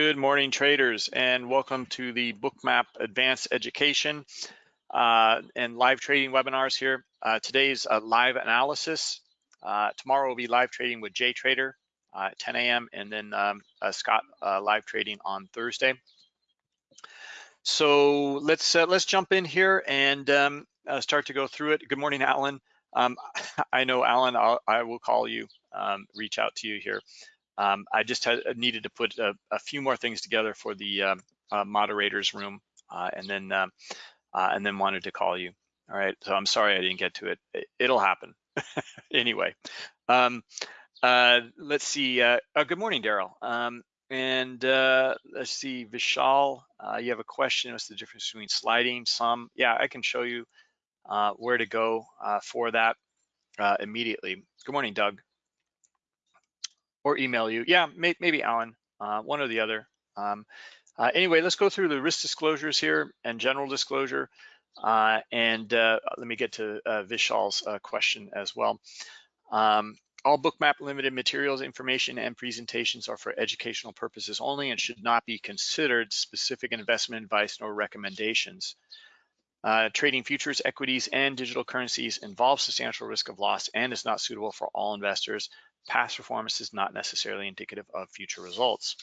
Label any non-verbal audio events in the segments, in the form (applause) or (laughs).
Good morning, traders, and welcome to the Bookmap Advanced Education uh, and live trading webinars here. Uh, today's a live analysis. Uh, tomorrow will be live trading with Jay Trader uh, at 10 a.m. and then um, uh, Scott live trading on Thursday. So let's let's jump in here and um, start to go through it. Good morning, Alan. Um, (laughs) I know, Alan, I'll, I will call you, um, reach out to you here. Um, I just had, uh, needed to put a, a, few more things together for the um, uh, moderators room, uh, and then um, uh, and then wanted to call you. All right, so I'm sorry I didn't get to it. it will happen (laughs) anyway. Um, uh, let's see. Uh, good morning, Daryl. Um, and let's see, Vishal, you have a question. What's the difference between sliding, some? Yeah, I can show you where to go for that immediately. Good morning, Doug or email you. Yeah, may, maybe Alan, uh, one or the other. Um, uh, anyway, let's go through the risk disclosures here and general disclosure. Uh, and uh, let me get to uh, Vishal's uh, question as well. Um, all Bookmap limited materials, information, and presentations are for educational purposes only and should not be considered specific investment advice nor recommendations. Uh, trading futures, equities, and digital currencies involves substantial risk of loss and is not suitable for all investors past performance is not necessarily indicative of future results.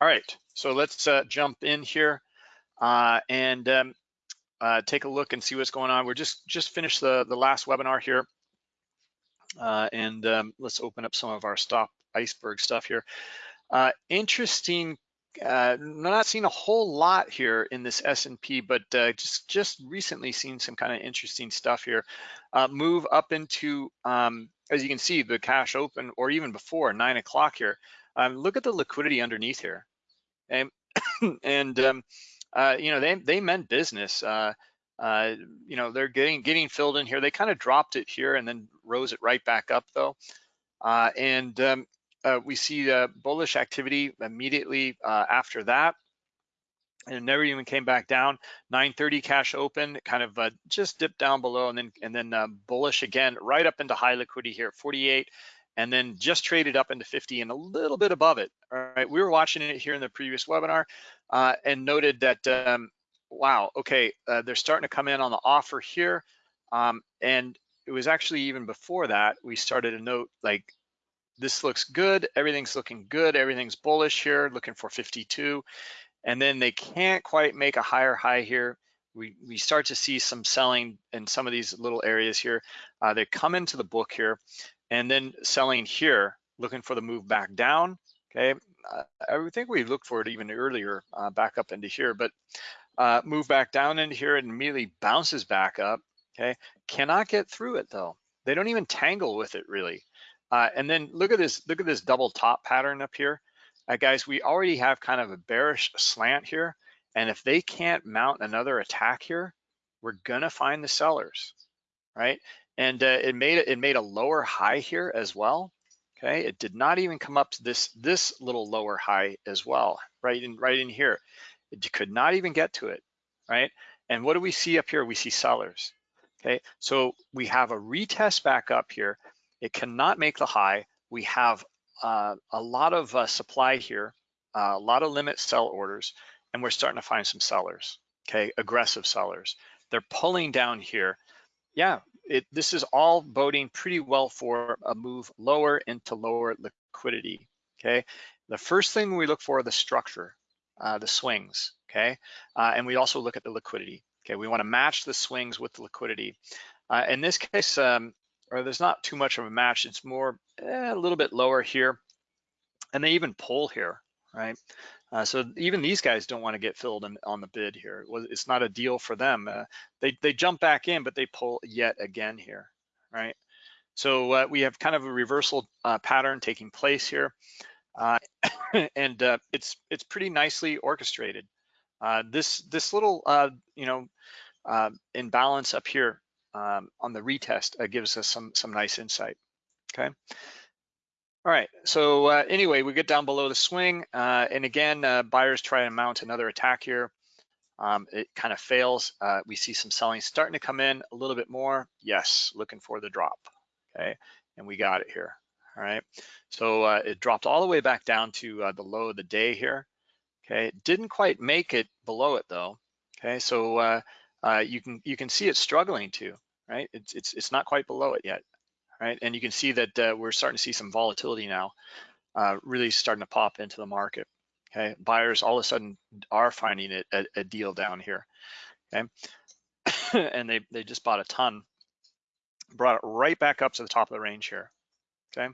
All right, so let's uh, jump in here uh, and um, uh, take a look and see what's going on. We're just just finished the, the last webinar here. Uh, and um, let's open up some of our stop iceberg stuff here. Uh, interesting uh, not seeing a whole lot here in this S&P, but uh, just just recently seen some kind of interesting stuff here. Uh, move up into, um, as you can see, the cash open, or even before nine o'clock here. Um, look at the liquidity underneath here, and (coughs) and um, uh, you know they they meant business. Uh, uh, you know they're getting getting filled in here. They kind of dropped it here and then rose it right back up though. and um, uh, we see the bullish activity immediately uh, after that. And never even came back down. 930 cash open kind of uh, just dipped down below and then and then uh, bullish again right up into high liquidity here 48 and then just traded up into 50 and a little bit above it. All right we were watching it here in the previous webinar uh, and noted that um, wow okay uh, they're starting to come in on the offer here. Um, and it was actually even before that we started to note like this looks good, everything's looking good, everything's bullish here, looking for 52. And then they can't quite make a higher high here. We, we start to see some selling in some of these little areas here. Uh, they come into the book here and then selling here, looking for the move back down, okay? Uh, I think we looked for it even earlier, uh, back up into here, but uh, move back down into here and immediately bounces back up, okay? Cannot get through it though. They don't even tangle with it really. Uh, and then look at this, look at this double top pattern up here. Uh, guys, we already have kind of a bearish slant here. And if they can't mount another attack here, we're gonna find the sellers, right? And uh, it made it made a lower high here as well. Okay, it did not even come up to this this little lower high as well, right in right in here. It could not even get to it, right? And what do we see up here? We see sellers. Okay, so we have a retest back up here it cannot make the high. We have uh, a lot of uh, supply here, uh, a lot of limit sell orders, and we're starting to find some sellers, okay, aggressive sellers. They're pulling down here. Yeah, it, this is all boding pretty well for a move lower into lower liquidity, okay? The first thing we look for the structure, uh, the swings, okay? Uh, and we also look at the liquidity, okay? We wanna match the swings with the liquidity. Uh, in this case, um, or there's not too much of a match. It's more eh, a little bit lower here. And they even pull here, right? Uh, so even these guys don't want to get filled in, on the bid here. It's not a deal for them. Uh, they, they jump back in, but they pull yet again here, right? So uh, we have kind of a reversal uh, pattern taking place here. Uh, (coughs) and uh, it's it's pretty nicely orchestrated. this this little you know imbalance up here um, on the retest uh, gives us some, some nice insight, okay? All right, so uh, anyway, we get down below the swing, uh, and again, uh, buyers try to mount another attack here. Um, it kind of fails. Uh, we see some selling starting to come in a little bit more. Yes, looking for the drop, okay? And we got it here, all right? So uh, it dropped all the way back down to the low of the day here, Okay, didn't quite make it below it though. Okay, so uh, uh, you can you can see it struggling to, right? It's it's it's not quite below it yet, right? And you can see that uh, we're starting to see some volatility now, uh, really starting to pop into the market. Okay, buyers all of a sudden are finding it a, a deal down here. Okay, (coughs) and they they just bought a ton, brought it right back up to the top of the range here. Okay,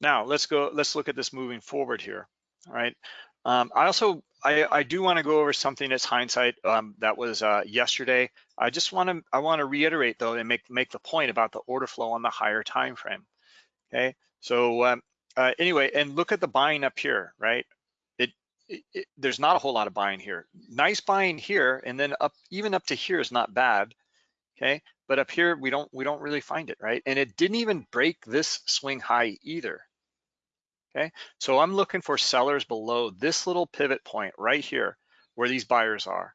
now let's go. Let's look at this moving forward here. All right. Um, I also I, I do want to go over something that's hindsight um, that was uh, yesterday. I just want to I want to reiterate though and make make the point about the order flow on the higher time frame. Okay, so um, uh, anyway, and look at the buying up here, right? It, it, it, there's not a whole lot of buying here. Nice buying here, and then up even up to here is not bad. Okay, but up here we don't we don't really find it, right? And it didn't even break this swing high either. Okay, so I'm looking for sellers below this little pivot point right here where these buyers are.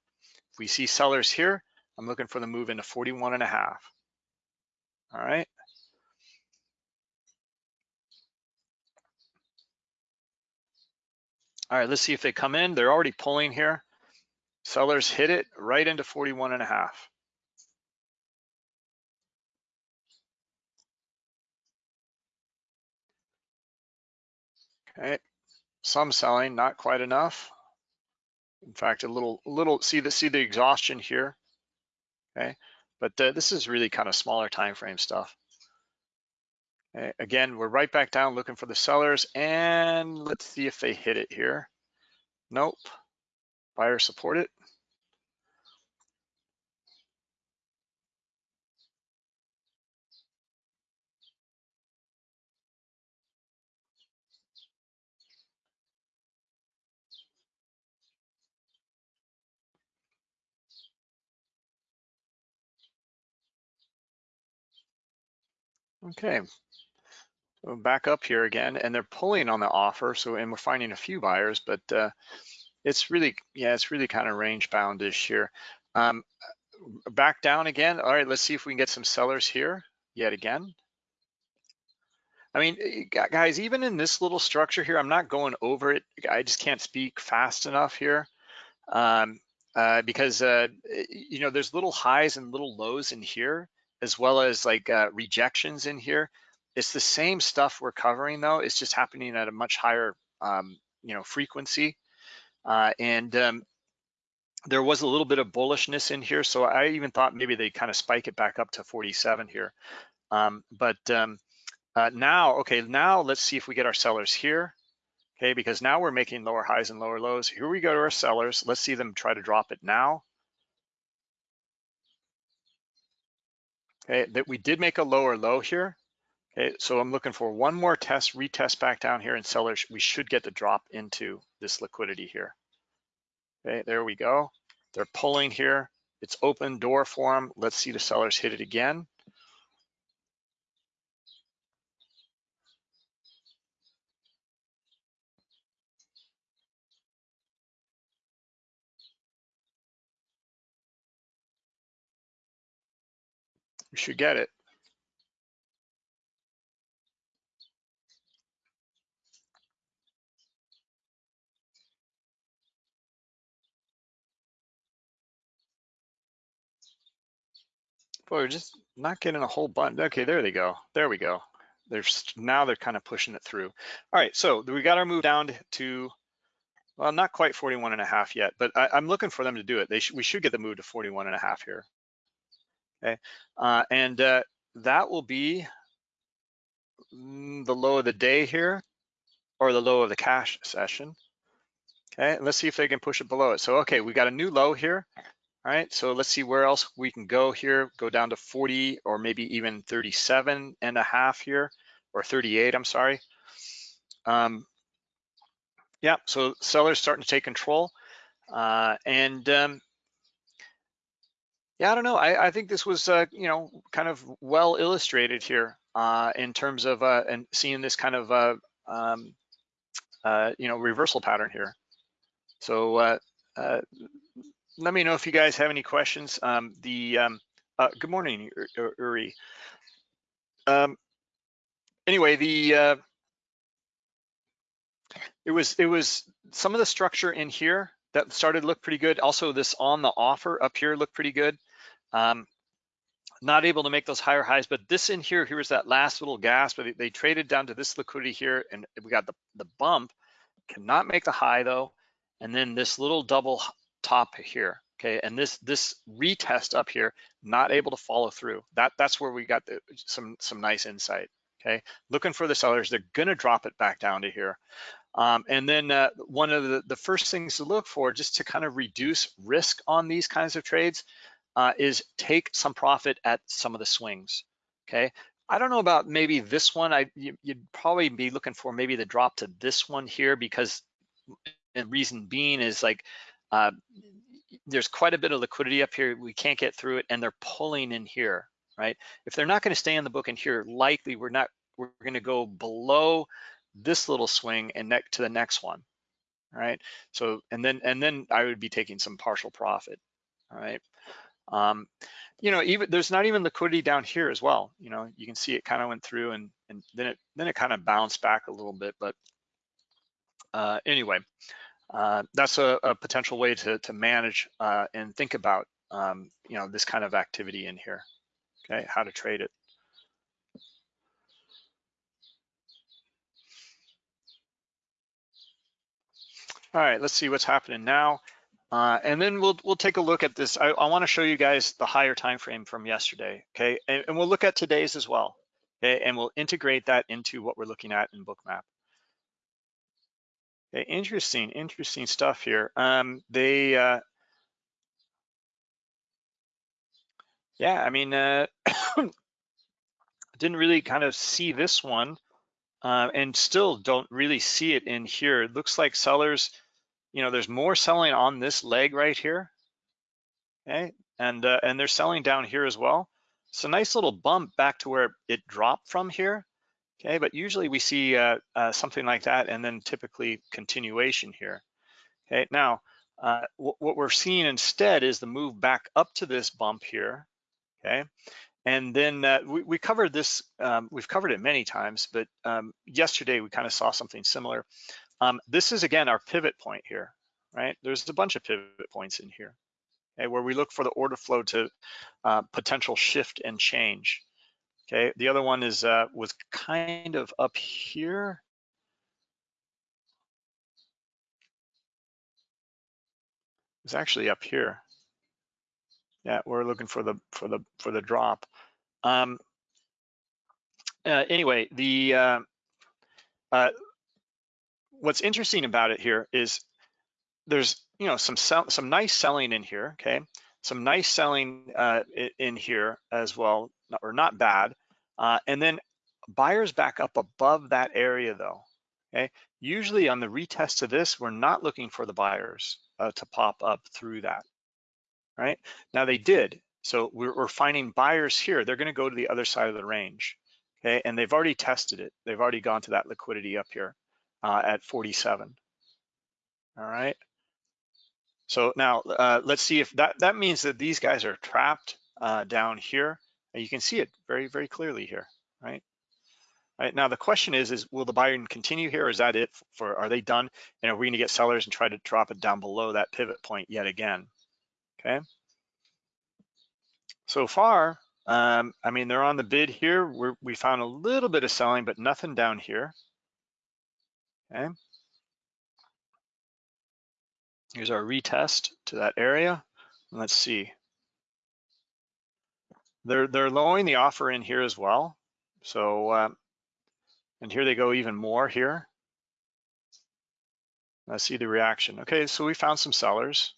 If we see sellers here, I'm looking for the move into 41 and a half. All right. All right, let's see if they come in. They're already pulling here. Sellers hit it right into 41 and a half. Okay, some selling, not quite enough. In fact, a little, little. See the see the exhaustion here. Okay, but uh, this is really kind of smaller time frame stuff. Okay. Again, we're right back down looking for the sellers, and let's see if they hit it here. Nope. Buyer support it. Okay, so back up here again, and they're pulling on the offer. So, and we're finding a few buyers, but uh, it's really, yeah, it's really kind of range boundish here. Um, back down again. All right, let's see if we can get some sellers here yet again. I mean, eh, guys, even in this little structure here, I'm not going over it. I just can't speak fast enough here um, uh, because, uh, eh, you know, there's little highs and little lows in here as well as like uh, rejections in here. It's the same stuff we're covering though. It's just happening at a much higher, um, you know, frequency. Uh, and um, there was a little bit of bullishness in here. So I even thought maybe they kind of spike it back up to 47 here. Um, but um, uh, now, okay, now let's see if we get our sellers here. Okay, because now we're making lower highs and lower lows. Here we go to our sellers. Let's see them try to drop it now. Okay, that we did make a lower low here. Okay, so I'm looking for one more test, retest back down here and sellers, we should get the drop into this liquidity here. Okay, there we go. They're pulling here. It's open door for them. Let's see the sellers hit it again. We should get it. Boy, we're just not getting a whole bunch. Okay, there they go. There we go. There's now they're kind of pushing it through. All right, so we got our move down to, well, not quite 41 and a half yet, but I, am looking for them to do it. They sh we should get the move to 41 and a half here okay? Uh, and uh, that will be mm, the low of the day here or the low of the cash session. Okay, let's see if they can push it below it. So, okay, we got a new low here. All right, so let's see where else we can go here. Go down to 40 or maybe even 37 and a half here, or 38, I'm sorry. Um, yeah, so sellers starting to take control. Uh, and um, yeah, I don't know. I, I think this was, uh, you know, kind of well illustrated here uh, in terms of uh, and seeing this kind of, uh, um, uh, you know, reversal pattern here. So uh, let me know if you guys have any questions. Um, the um, good morning, Uri. Um, anyway, the it was it was some of the structure in here that started to look pretty good. Also, this on the offer up here looked pretty good. Um, not able to make those higher highs, but this in here, here was that last little gas, but they, they traded down to this liquidity here, and we got the the bump. Cannot make the high though, and then this little double top here. Okay, and this this retest up here, not able to follow through. That that's where we got the, some some nice insight. Okay, looking for the sellers, they're gonna drop it back down to here. Um, and then uh, one of the, the first things to look for just to kind of reduce risk on these kinds of trades uh, is take some profit at some of the swings, okay? I don't know about maybe this one, I you, would probably be looking for maybe the drop to this one here because the reason being is like, uh, there's quite a bit of liquidity up here, we can't get through it and they're pulling in here, right? If they're not gonna stay in the book in here, likely we're not, we're gonna go below this little swing and next to the next one, right? So, and then, and then I would be taking some partial profit, all right? Um, you know, even there's not even liquidity down here as well. You know, you can see it kind of went through and, and then it, then it kind of bounced back a little bit, but uh, anyway, uh, that's a, a, potential way to, to manage uh, and think about, um, you know, this kind of activity in here, okay, how to trade it. All right, let's see what's happening now. Uh, and then we'll we'll take a look at this. I, I want to show you guys the higher time frame from yesterday, okay? And, and, we'll look at today's as well, okay? And we'll integrate that into what we're looking at in Bookmap. Okay, interesting, interesting stuff here. Um, they, uh, yeah, I mean, uh, (coughs) didn't really kind of see this one uh, and still don't really see it in here. It looks like sellers, you know, there's more selling on this leg right here, okay? And, uh, and they're selling down here as well. So nice little bump back to where it dropped from here, okay? But usually we see uh, uh something like that and then typically continuation here, okay? Now, uh, what we're seeing instead is the move back up to this bump here, okay? And then uh, we, we, covered this, um, we've covered it many times, but um, yesterday we kind of saw something similar. Um, this is again our pivot point here, right? There's a bunch of pivot points in here, okay, where we look for the order flow to uh, potential shift and change. Okay, the other one is uh, was kind of up here. It's actually up here. Yeah, we're looking for the for the for the drop. Um, uh, anyway, the uh, uh, what's interesting about it here is there's you know some sell, some nice selling in here. Okay, some nice selling uh, in here as well, or not bad. Uh, and then buyers back up above that area though. Okay, usually on the retest of this, we're not looking for the buyers uh, to pop up through that right? Now they did. So we're, we're finding buyers here. They're gonna go to the other side of the range, okay? And they've already tested it. They've already gone to that liquidity up here uh, at 47, all right? So now uh, let's see if that, that means that these guys are trapped uh, down here. And you can see it very, very clearly here, right? Right, now the question is, is will the buyer continue here? Or is that it for, are they done? And are we gonna get sellers and try to drop it down below that pivot point yet again? okay? So far, um, I mean, they're on the bid here. We're, we found a little bit of selling, but nothing down here, okay? Here's our retest to that area. Let's see. They're, they're lowering the offer in here as well. So, uh, and here they go even more here. Let's see the reaction. Okay, so we found some sellers.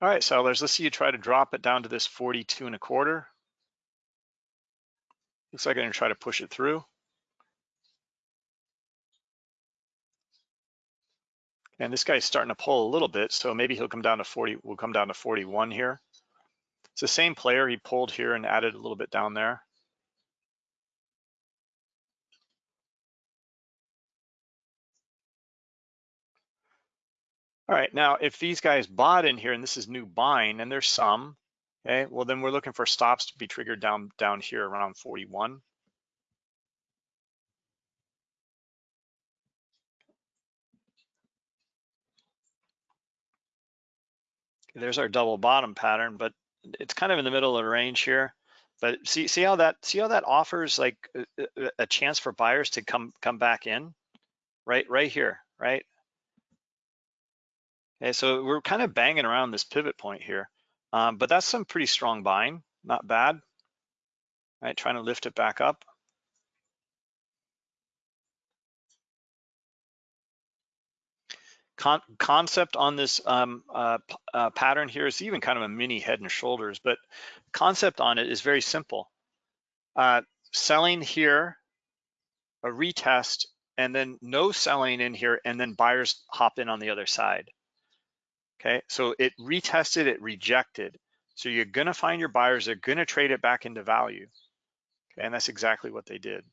All right, sellers, let's see you try to drop it down to this 42 and a quarter. Looks like I'm gonna try to push it through. And this guy's starting to pull a little bit, so maybe he'll come down to 40, we'll come down to 41 here. It's the same player, he pulled here and added a little bit down there. All right, now if these guys bought in here and this is new buying and there's some, okay, well then we're looking for stops to be triggered down, down here around 41. There's our double bottom pattern, but it's kind of in the middle of the range here. But see, see how that see how that offers like a, a chance for buyers to come come back in, right, right here, right. Okay, so we're kind of banging around this pivot point here, um, but that's some pretty strong buying, not bad. Right, trying to lift it back up. Con concept on this um, uh, uh, pattern here is even kind of a mini head and shoulders, but concept on it is very simple. Uh, selling here, a retest, and then no selling in here, and then buyers hop in on the other side. Okay, so it retested, it rejected. So you're gonna find your buyers, they're gonna trade it back into value. Okay, and that's exactly what they did.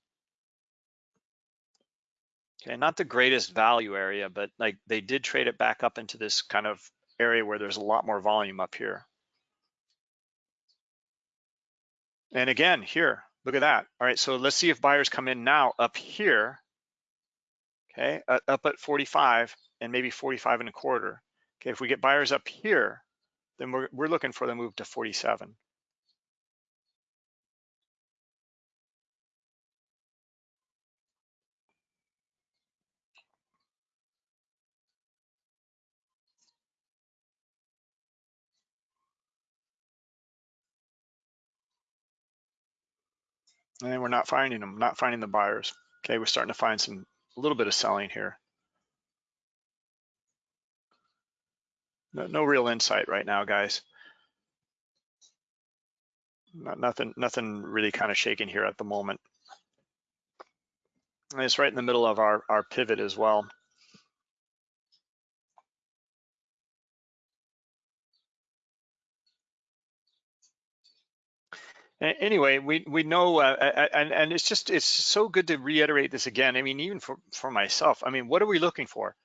Okay, not the greatest value area, but like they did trade it back up into this kind of area where there's a lot more volume up here. And again, here, look at that. All right, so let's see if buyers come in now up here, okay, uh, up at 45 and maybe 45 and a quarter. Okay, if we get buyers up here, then we're, we're looking for the move to 47. And then we're not finding them, not finding the buyers. Okay, we're starting to find some, a little bit of selling here. No, no real insight right now, guys. Not, nothing, nothing really kind of shaking here at the moment. And it's right in the middle of our, our pivot as well. Anyway, we we know, uh, and and it's just it's so good to reiterate this again. I mean, even for for myself, I mean, what are we looking for?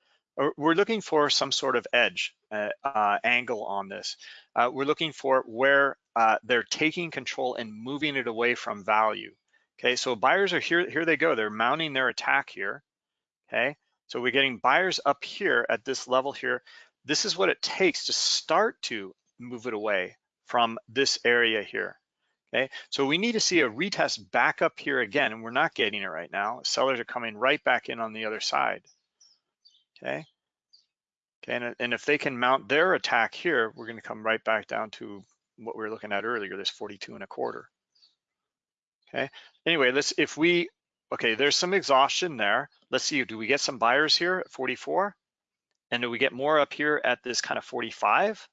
We're looking for some sort of edge uh, uh, angle on this. Uh, we're looking for where uh, they're taking control and moving it away from value. Okay, so buyers are here. Here they go. They're mounting their attack here. Okay, so we're getting buyers up here at this level here. This is what it takes to start to move it away from this area here. Okay, so we need to see a retest back up here again, and we're not getting it right now. Sellers are coming right back in on the other side. Okay, okay, and, and if they can mount their attack here, we're going to come right back down to what we were looking at earlier, this 42 and a quarter. Okay, anyway, let's if we okay, there's some exhaustion there. Let's see, do we get some buyers here at 44? And do we get more up here at this kind of 45?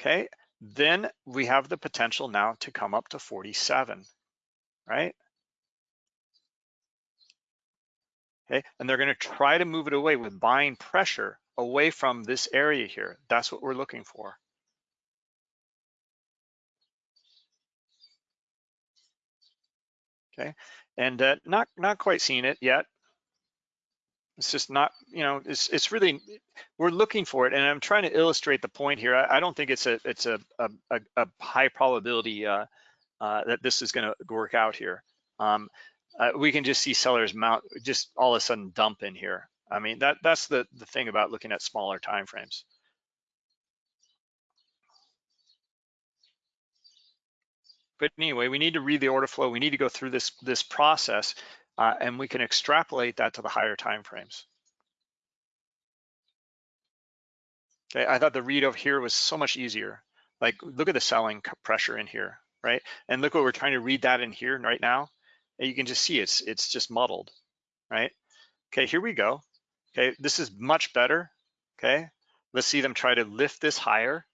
Okay, then we have the potential now to come up to 47, right? Okay, and they're gonna try to move it away with buying pressure away from this area here. That's what we're looking for. Okay, and uh, not not quite seeing it yet. It's just not, you know, it's it's really we're looking for it, and I'm trying to illustrate the point here. I, I don't think it's a it's a a, a high probability uh, uh, that this is going to work out here. Um, uh, we can just see sellers mount just all of a sudden dump in here. I mean that that's the the thing about looking at smaller time frames. But anyway, we need to read the order flow. We need to go through this this process uh, and we can extrapolate that to the higher time frames. Okay, I thought the read over here was so much easier. Like, look at the selling pressure in here, right? And look what we're trying to read that in here right now. And you can just see it's it's just muddled, right? Okay, here we go. Okay, this is much better. Okay, let's see them try to lift this higher.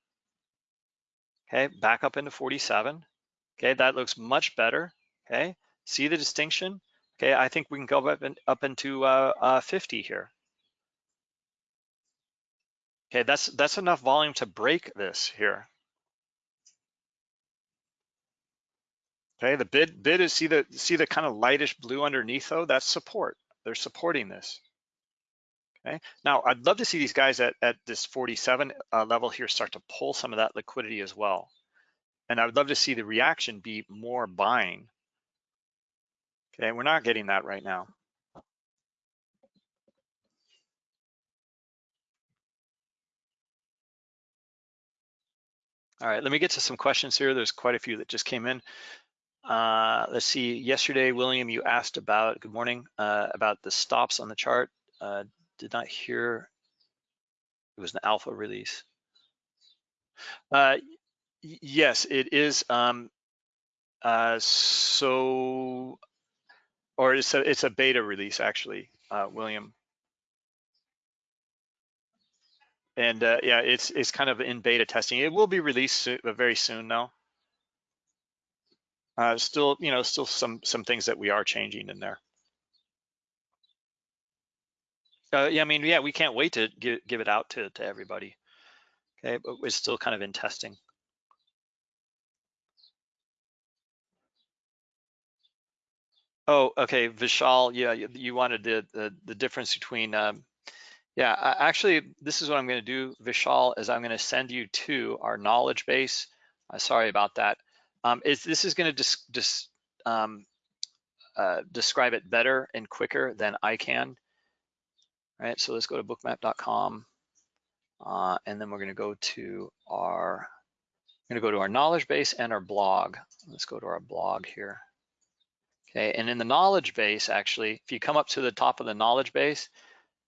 Okay, back up into 47. Okay, that looks much better. Okay, see the distinction? Okay, I think we can go up, in, up into uh, uh, 50 here. Okay, that's that's enough volume to break this here. Okay, the bid bid is see the see the kind of lightish blue underneath though. That's support. They're supporting this. Okay, now I'd love to see these guys at at this 47 uh, level here start to pull some of that liquidity as well, and I would love to see the reaction be more buying Okay, we're not getting that right now. All right, let me get to some questions here. There's quite a few that just came in. Uh, let's see, yesterday, William, you asked about, good morning, uh, about the stops on the chart. Uh, did not hear, it was an alpha release. Uh, yes, it is. Um, uh, so, or it's a, it's a beta release actually, uh, William. And uh, yeah, it's it's kind of in beta testing. It will be released soon, very soon though. Uh, still, you know, still some some things that we are changing in there. Uh, yeah, I mean, yeah, we can't wait to give give it out to to everybody. Okay, but we're still kind of in testing. Oh, okay, Vishal, yeah, you, you wanted the, the, difference between um, yeah, actually, this is what I'm going to do, Vishal, is I'm going to send you to our knowledge base. Uh, sorry about that. Um, is, this is going to dis, um, uh, describe it better and quicker than I can. All right, so let's go to bookmap.com, uh, and then we're going to go to our I'm going to go to our knowledge base and our blog. Let's go to our blog here. Okay, and in the knowledge base, actually, if you come up to the top of the knowledge base,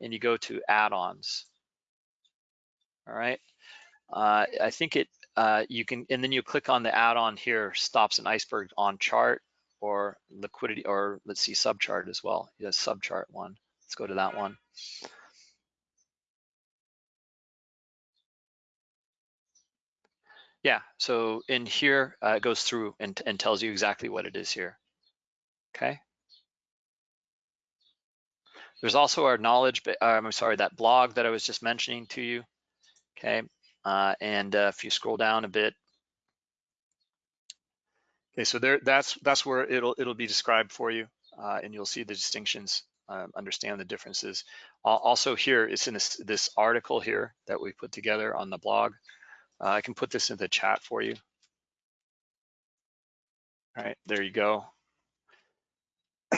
and you go to add-ons. All right. Uh, I think it, uh, you can, and then you click on the add-on here, stops an iceberg on chart or liquidity, or let's see, subchart as well. Yes, subchart one. Let's go to that one. Yeah, so in here, uh, it goes through and, and tells you exactly what it is here. Okay. There's also our knowledge, uh, I'm sorry, that blog that I was just mentioning to you. Okay, uh, and uh, if you scroll down a bit, okay, so there, that's that's where it'll it'll be described for you, uh, and you'll see the distinctions, um, understand the differences. Also here, it's in this, this article here that we put together on the blog. Uh, I can put this in the chat for you. All right, there you go.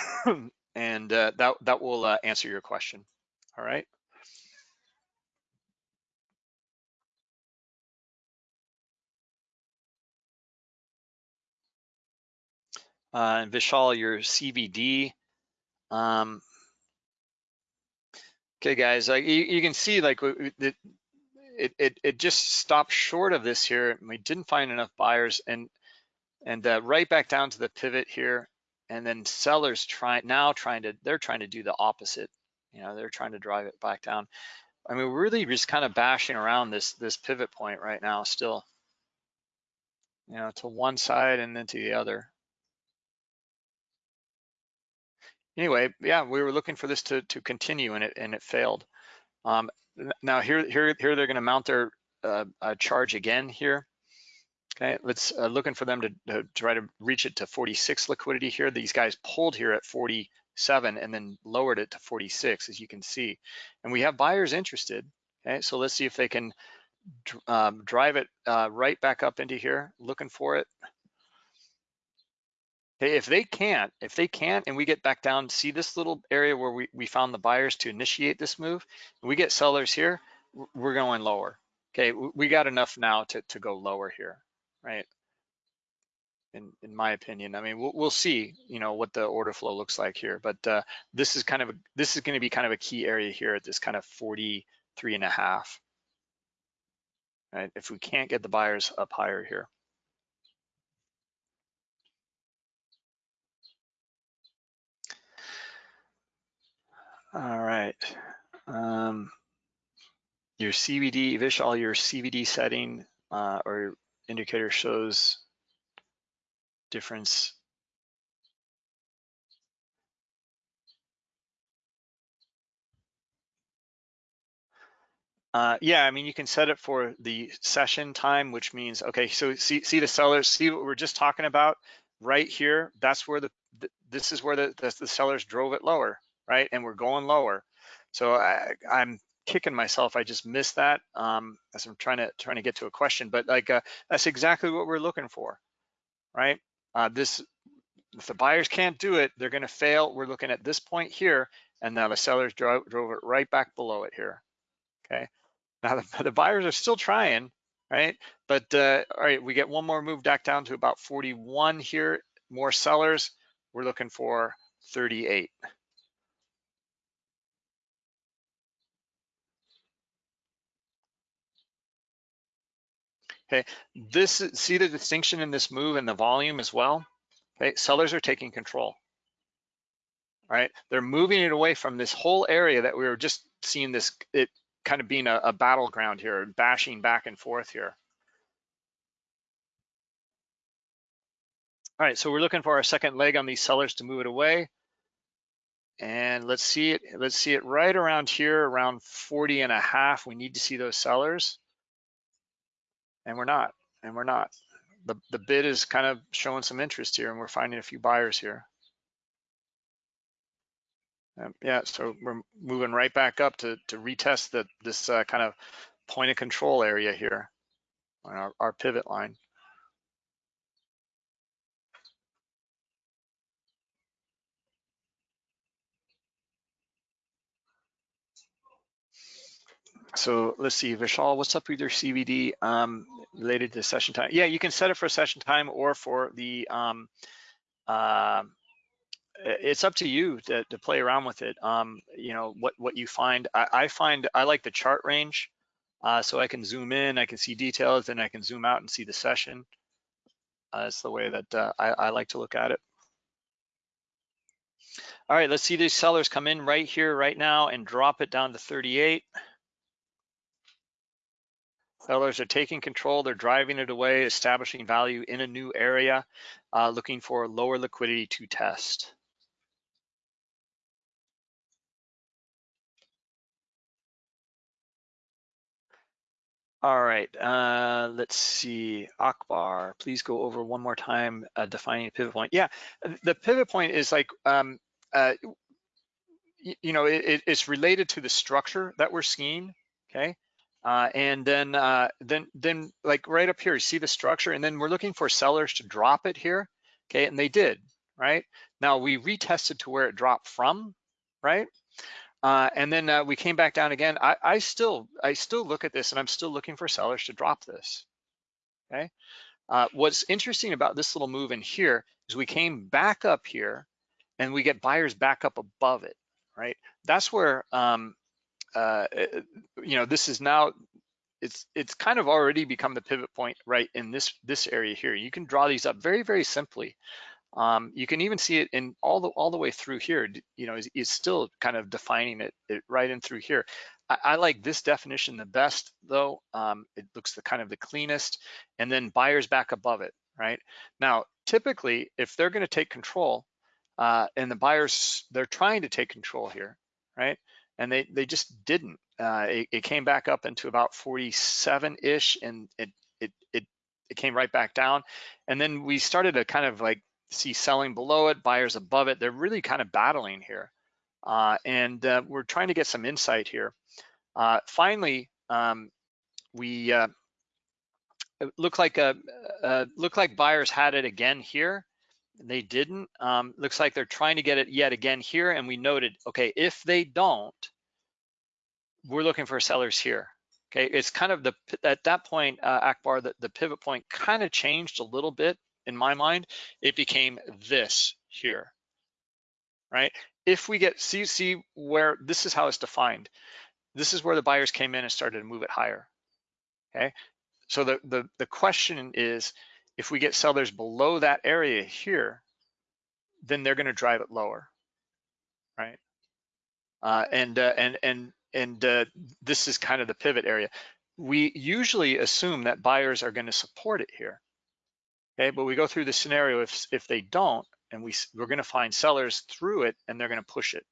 (coughs) and uh, that, that will uh, answer your question. All right. Uh, and Vishal, your CVD. Um, okay, guys, like you, you, can see, like it, it, it, just stopped short of this here. We didn't find enough buyers, and and uh, right back down to the pivot here and then sellers trying now trying to they're trying to do the opposite you know they're trying to drive it back down. I mean we're really just kind of bashing around this this pivot point right now still. You know to one side and then to the other. Anyway yeah we were looking for this to to continue and it and it failed. Um now here here here they're going to mount their uh, charge again here Okay, let's uh, looking for them to, to, try to reach it to 46 liquidity here. These guys pulled here at 47 and then lowered it to 46, as you can see. And we have buyers interested. Okay, so let's see if they can um, drive it uh, right back up into here, looking for it. If they can't, if they can't, and we get back down, see this little area where we, we found the buyers to initiate this move, we get sellers here, we're going lower. Okay, we got enough now to, to go lower here right? In, in my opinion, I mean, we'll, we'll see, you know, what the order flow looks like here, but uh, this is kind of, a, this is going to be kind of a key area here at this kind of 43 and a half, right? If we can't get the buyers up higher here. All right. Um, your CVD, Vishal, your CVD setting uh, or indicator shows difference Uh, yeah, I mean, you can set it for the session time, which means, okay, so see, see the sellers, see what we're just talking about right here. That's where the, the this is where the, the, the, sellers drove it lower, right? And we're going lower. So I, I'm kicking myself. I just missed that um, as I'm trying to trying to get to a question, but like uh, that's exactly what we're looking for, right? Uh, this, if the buyers can't do it, they're going to fail. We're looking at this point here, and now the sellers drove, drove it right back below it here. Okay. Now the, (laughs) the buyers are still trying. right? But uh, all right, we get one more move back down to about 41 here, more sellers. We're looking for 38. Okay, this see the distinction in this move and the volume as well. Okay, sellers are taking control. Right, they're moving it away from this whole area that we were just seeing this it kind of being a, a battleground here, bashing back and forth here. All right, so we're looking for our second leg on these sellers to move it away. And let's see it, let's see it right around here, around 40 and a half. We need to see those sellers and we're not, and we're not. The, the bid is kind of showing some interest here and we're finding a few buyers here. Um, yeah, so we're moving right back up to, to retest this uh, kind of point of control area here on our, our pivot line. So let's see, Vishal, what's up with your CVD um, related to session time? Yeah, you can set it for session time or for the, um, uh, it's up to you to, to, play around with it. Um, you know, what, what you find, I, I find, I like the chart range. Uh, so I can zoom in, I can see details, then I can zoom out and see the session. Uh, that's the way that uh, I, I like to look at it. All right, let's see these sellers come in right here, right now, and drop it down to 38. Sellers are taking control, they're driving it away, establishing value in a new area, uh, looking for lower liquidity to test. All right, uh, let's see, Akbar, please go over one more time uh, defining pivot point. Yeah, the pivot point is like, um, uh, you know, it, it's related to the structure that we're seeing, okay? Uh, and then, uh, then, then like right up here, you see the structure, and then we're looking for sellers to drop it here, okay? And they did, right? Now we retested to where it dropped from, right? Uh, and then uh, we came back down again. I, I still, I still look at this, and I'm still looking for sellers to drop this, okay? Uh, what's interesting about this little move in here is we came back up here, and we get buyers back up above it, right? That's where um, uh, uh, you know, this is now, it's it's kind of already become the pivot point right in this this area here. You can draw these up very, very simply. Um, you can even see it in all the all the way through here. You know, is, is still kind of defining it, it right in through here. I, I like this definition the best, though. Um, it looks the kind of the cleanest, and then buyers back above it, right? Now, typically, if they're going to take control, uh, and the buyers they're trying to take control here, right? And they they just didn't. Uh, it, it, came back up into about 47-ish, and it, it it it came right back down. And then we started to kind of like see selling below it, buyers above it. They're really kind of battling here, uh, and uh, we're trying to get some insight here. Uh, finally, um, we uh, look like a uh, look like buyers had it again here they didn't. Um, looks like they're trying to get it yet again here. And we noted, okay, if they don't, we're looking for sellers here. Okay, it's kind of the, at that point, uh, Akbar, the, the pivot point kind of changed a little bit in my mind. It became this here, right? If we get, see, see where, this is how it's defined. This is where the buyers came in and started to move it higher, okay? So the, the, the question is, if we get sellers below that area here, then they're going to drive it lower, right? Uh, and uh, and and and uh, this is kind of the pivot area. We usually assume that buyers are going to support it here, okay? But we go through the scenario if if they don't, and we we're going to find sellers through it, and they're going to push it,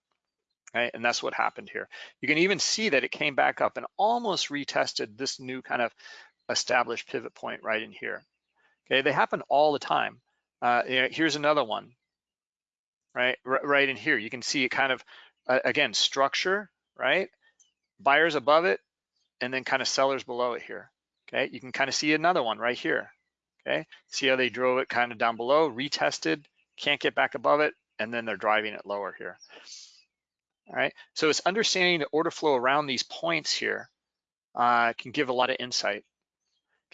right? And that's what happened here. You can even see that it came back up and almost retested this new kind of established pivot point right in here. Okay, they happen all the time. Uh, here's another one, right? R right in here, you can see it kind of, uh, again, structure, right? Buyers above it, and then kind of sellers below it here. Okay, you can kind of see another one right here. Okay, see how they drove it kind of down below, retested, can't get back above it, and then they're driving it lower here. All right, so it's understanding the order flow around these points here uh, can give a lot of insight.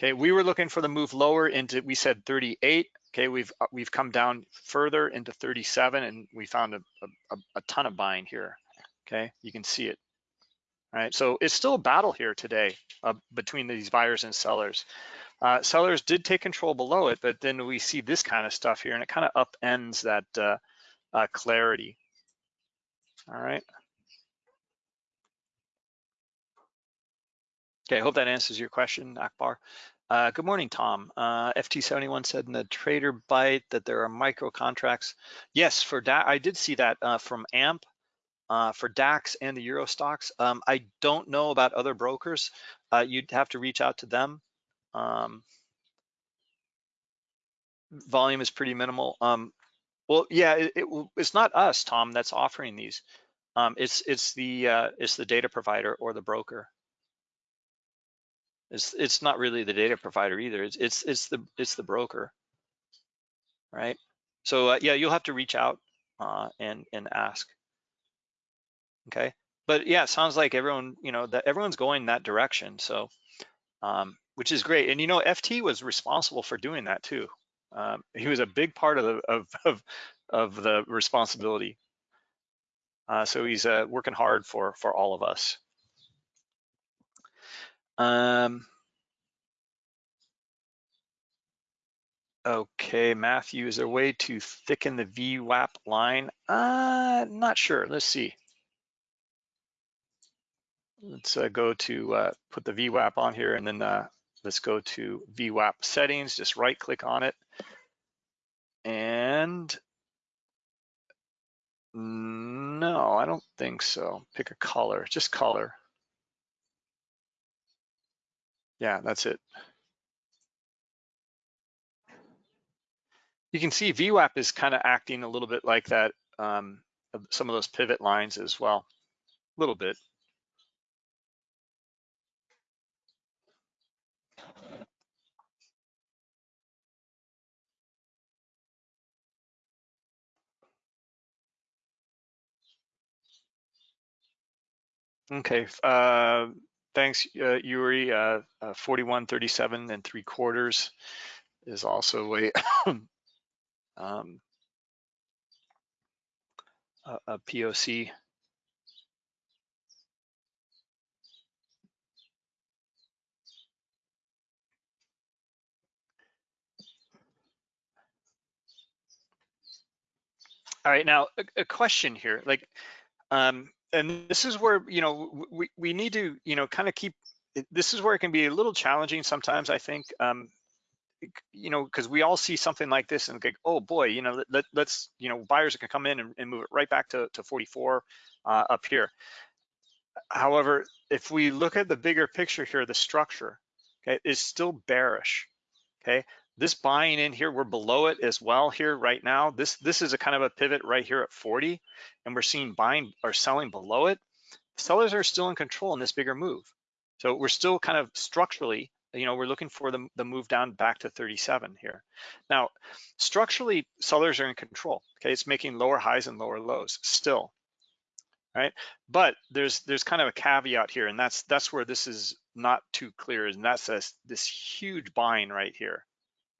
Okay, we were looking for the move lower into, we said 38. Okay, we've uh, we've come down further into 37 and we found a, a, a ton of buying here. Okay, you can see it. All right, so it's still a battle here today uh, between these buyers and sellers. Uh, sellers did take control below it, but then we see this kind of stuff here and it kind of upends that uh, uh, clarity. All right. Okay, I hope that answers your question, Akbar. Uh, good morning, Tom. Uh, FT71 said in the trader bite that there are micro contracts. Yes, for that, I did see that uh, from AMP uh, for DAX and the Euro Stoxx. Um, I don't know about other brokers. Uh, you'd have to reach out to them. Um, volume is pretty minimal. Um, well, yeah, it, it, it's not us, Tom, that's offering these. Um, it's it's the uh, it's the data provider or the broker. It's it's not really the data provider either. It's it's it's the it's the broker, right? So uh, yeah, you'll have to reach out uh, and and ask. Okay, but yeah, it sounds like everyone you know that everyone's going that direction. So um, which is great. And you know, FT was responsible for doing that too. Um, he was a big part of the of of, of the responsibility. Uh, so he's uh, working hard for for all of us. Um, okay, Matthew, is there a way to thicken the VWAP line? Uh, not sure. Let's see. Let's uh, go to uh, put the VWAP on here and then uh, let's go to VWAP settings, just right click on it. And no, I don't think so. Pick a color, just color. Yeah, that's it. You can see VWAP is kind of acting a little bit like that, um, some of those pivot lines as well, a little bit. Okay, uh, thanks, uh, Yuri. Uh, uh, 41, 37 and three quarters is also a, (coughs) um, a, a POC. All right, now a, a question here, like, um, and this is where you know we we need to you know kind of keep this is where it can be a little challenging sometimes i think um you know because we all see something like this and like oh boy you know let, let's you know buyers can come in and, and move it right back to, to 44 uh, up here. However if we look at the bigger picture here the structure okay is still bearish okay this buying in here, we're below it as well here right now. This this is a kind of a pivot right here at 40, and we're seeing buying or selling below it. Sellers are still in control in this bigger move. So we're still kind of structurally, you know, we're looking for the, the move down back to 37 here. Now, structurally, sellers are in control. Okay, it's making lower highs and lower lows still, right? But there's there's kind of a caveat here, and that's that's where this is not too clear, and that's this, this huge buying right here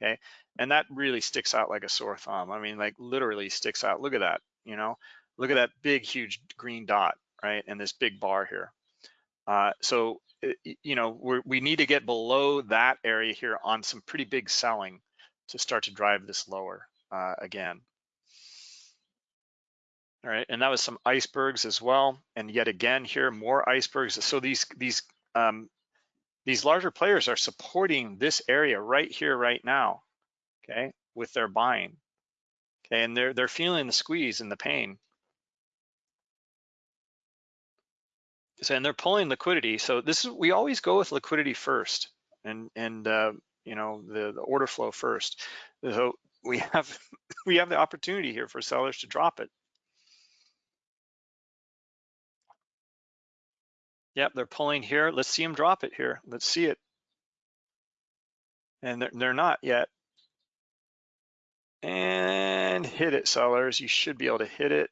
okay? And that really sticks out like a sore thumb. I mean, like literally sticks out. Look at that, you know? Look at that big, huge green dot, right? And this big bar here. Uh, so, you know, we we need to get below that area here on some pretty big selling to start to drive this lower uh, again. All right, and that was some icebergs as well. And yet again here, more icebergs. So these these um, these larger players are supporting this area right here, right now, okay, with their buying. Okay, and they're they're feeling the squeeze and the pain. So, and they're pulling liquidity. So this is we always go with liquidity first, and and uh, you know the, the order flow first. So we have (laughs) we have the opportunity here for sellers to drop it. Yep, they're pulling here. Let's see them drop it here. Let's see it. And they're, they're not yet. And hit it, sellers. You should be able to hit it.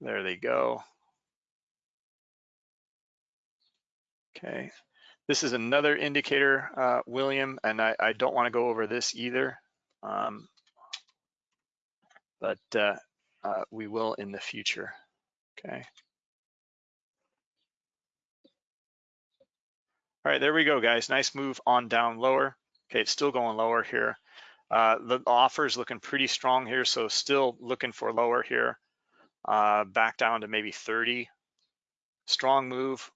There they go. Okay. This is another indicator, uh, William, and I, I don't want to go over this either, um, but uh, uh, we will in the future. Okay. All right, there we go, guys. Nice move on down lower. Okay, it's still going lower here. Uh, the offer is looking pretty strong here, so still looking for lower here. Uh, back down to maybe 30. Strong move.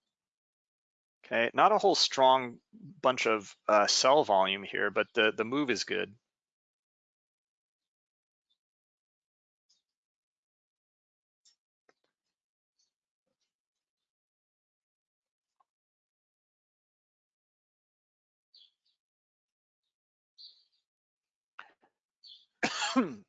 Okay, not a whole strong bunch of uh, sell volume here, but the, the move is good. (clears throat)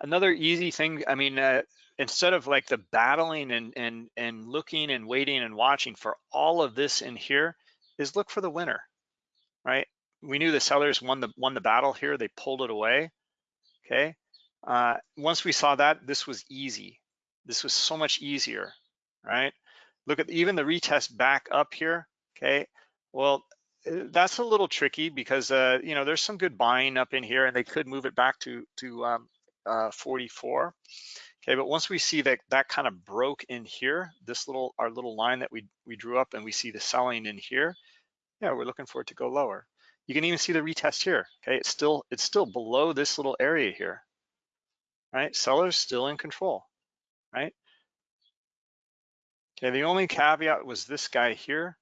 Another easy thing, I mean, uh, instead of like the battling and, and, and looking and waiting and watching for all of this in here, is look for the winner, right? We knew the sellers won the, won the battle here, they pulled it away, okay? Uh, once we saw that, this was easy. This was so much easier, right? Look at even the retest back up here, okay? Well, that's a little tricky because uh, you know there's some good buying up in here, and they could move it back to to um, uh, 44. Okay, but once we see that that kind of broke in here, this little our little line that we we drew up, and we see the selling in here, yeah, we're looking for it to go lower. You can even see the retest here. Okay, it's still it's still below this little area here. Right, sellers still in control. Right. Okay, the only caveat was this guy here.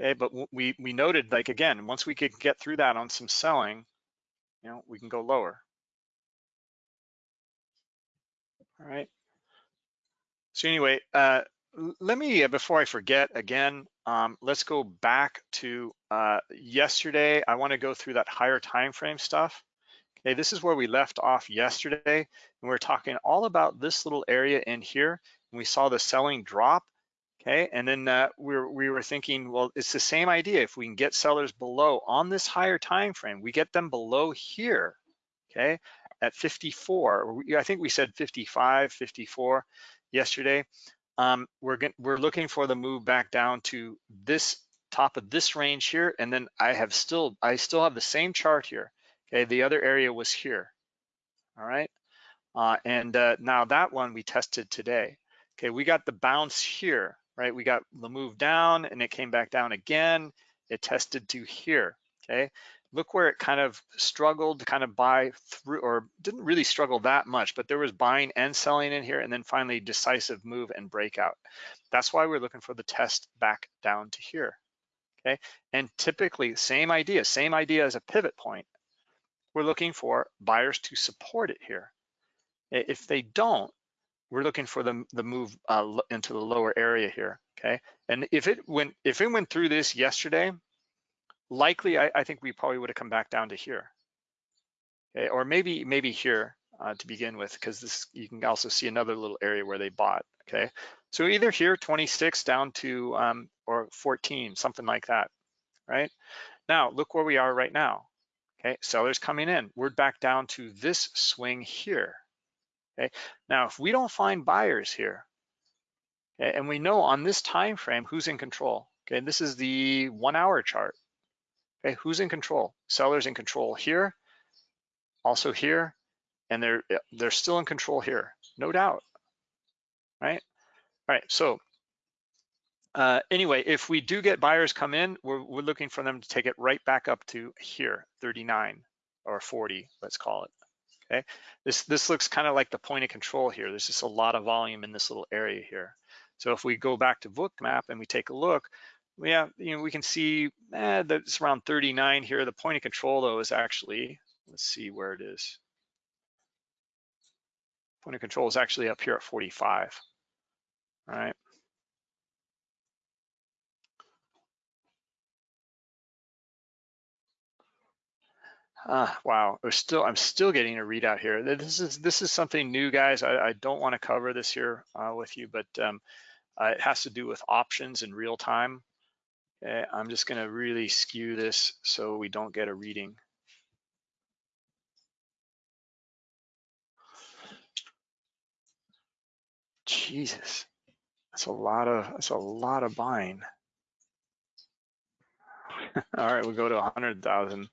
Okay, but we, we noted like, again, once we could get through that on some selling, you know, we can go lower. All right. So anyway, uh, let me, uh, before I forget again, um, let's go back to uh, yesterday. I wanna go through that higher time frame stuff. Okay, this is where we left off yesterday, and we we're talking all about this little area in here, and we saw the selling drop, Okay, and then uh, we, were, we were thinking, well, it's the same idea. If we can get sellers below on this higher time frame, we get them below here, okay, at 54. I think we said 55, 54 yesterday. Um, we're get, we're looking for the move back down to this top of this range here, and then I have still I still have the same chart here. Okay, the other area was here. All right, uh, and uh, now that one we tested today. Okay, we got the bounce here right? We got the move down and it came back down again. It tested to here, okay? Look where it kind of struggled to kind of buy through, or didn't really struggle that much, but there was buying and selling in here and then finally decisive move and breakout. That's why we're looking for the test back down to here, okay? And typically, same idea, same idea as a pivot point. We're looking for buyers to support it here. If they don't, we're looking for the, the move uh, into the lower area here, okay? And if it went if it went through this yesterday, likely I, I think we probably would have come back down to here, okay? Or maybe maybe here uh, to begin with, because this you can also see another little area where they bought, okay? So either here 26 down to um, or 14, something like that, right? Now look where we are right now, okay? Sellers coming in, we're back down to this swing here, Okay, now if we don't find buyers here, okay, and we know on this time frame who's in control. Okay, this is the one hour chart. Okay, who's in control? Sellers in control here, also here, and they're they're still in control here, no doubt. Right? All right, so uh, anyway, if we do get buyers come in, we're, we're looking for them to take it right back up to here, 39 or 40, let's call it. Okay, this, this looks kind of like the point of control here. There's just a lot of volume in this little area here. So if we go back to Bookmap and we take a look, yeah, you know, we can see eh, that it's around 39 here. The point of control though is actually, let's see where it is. Point of control is actually up here at 45, all right? Uh, wow, we're still I'm still getting a readout here. This is this is something new, guys. I, I don't want to cover this here uh, with you, but um, uh, it has to do with options in real time. Okay, I'm just going to really skew this so we don't get a reading. Jesus, that's a lot of that's a lot of buying. (laughs) All right, we'll go to 100,000.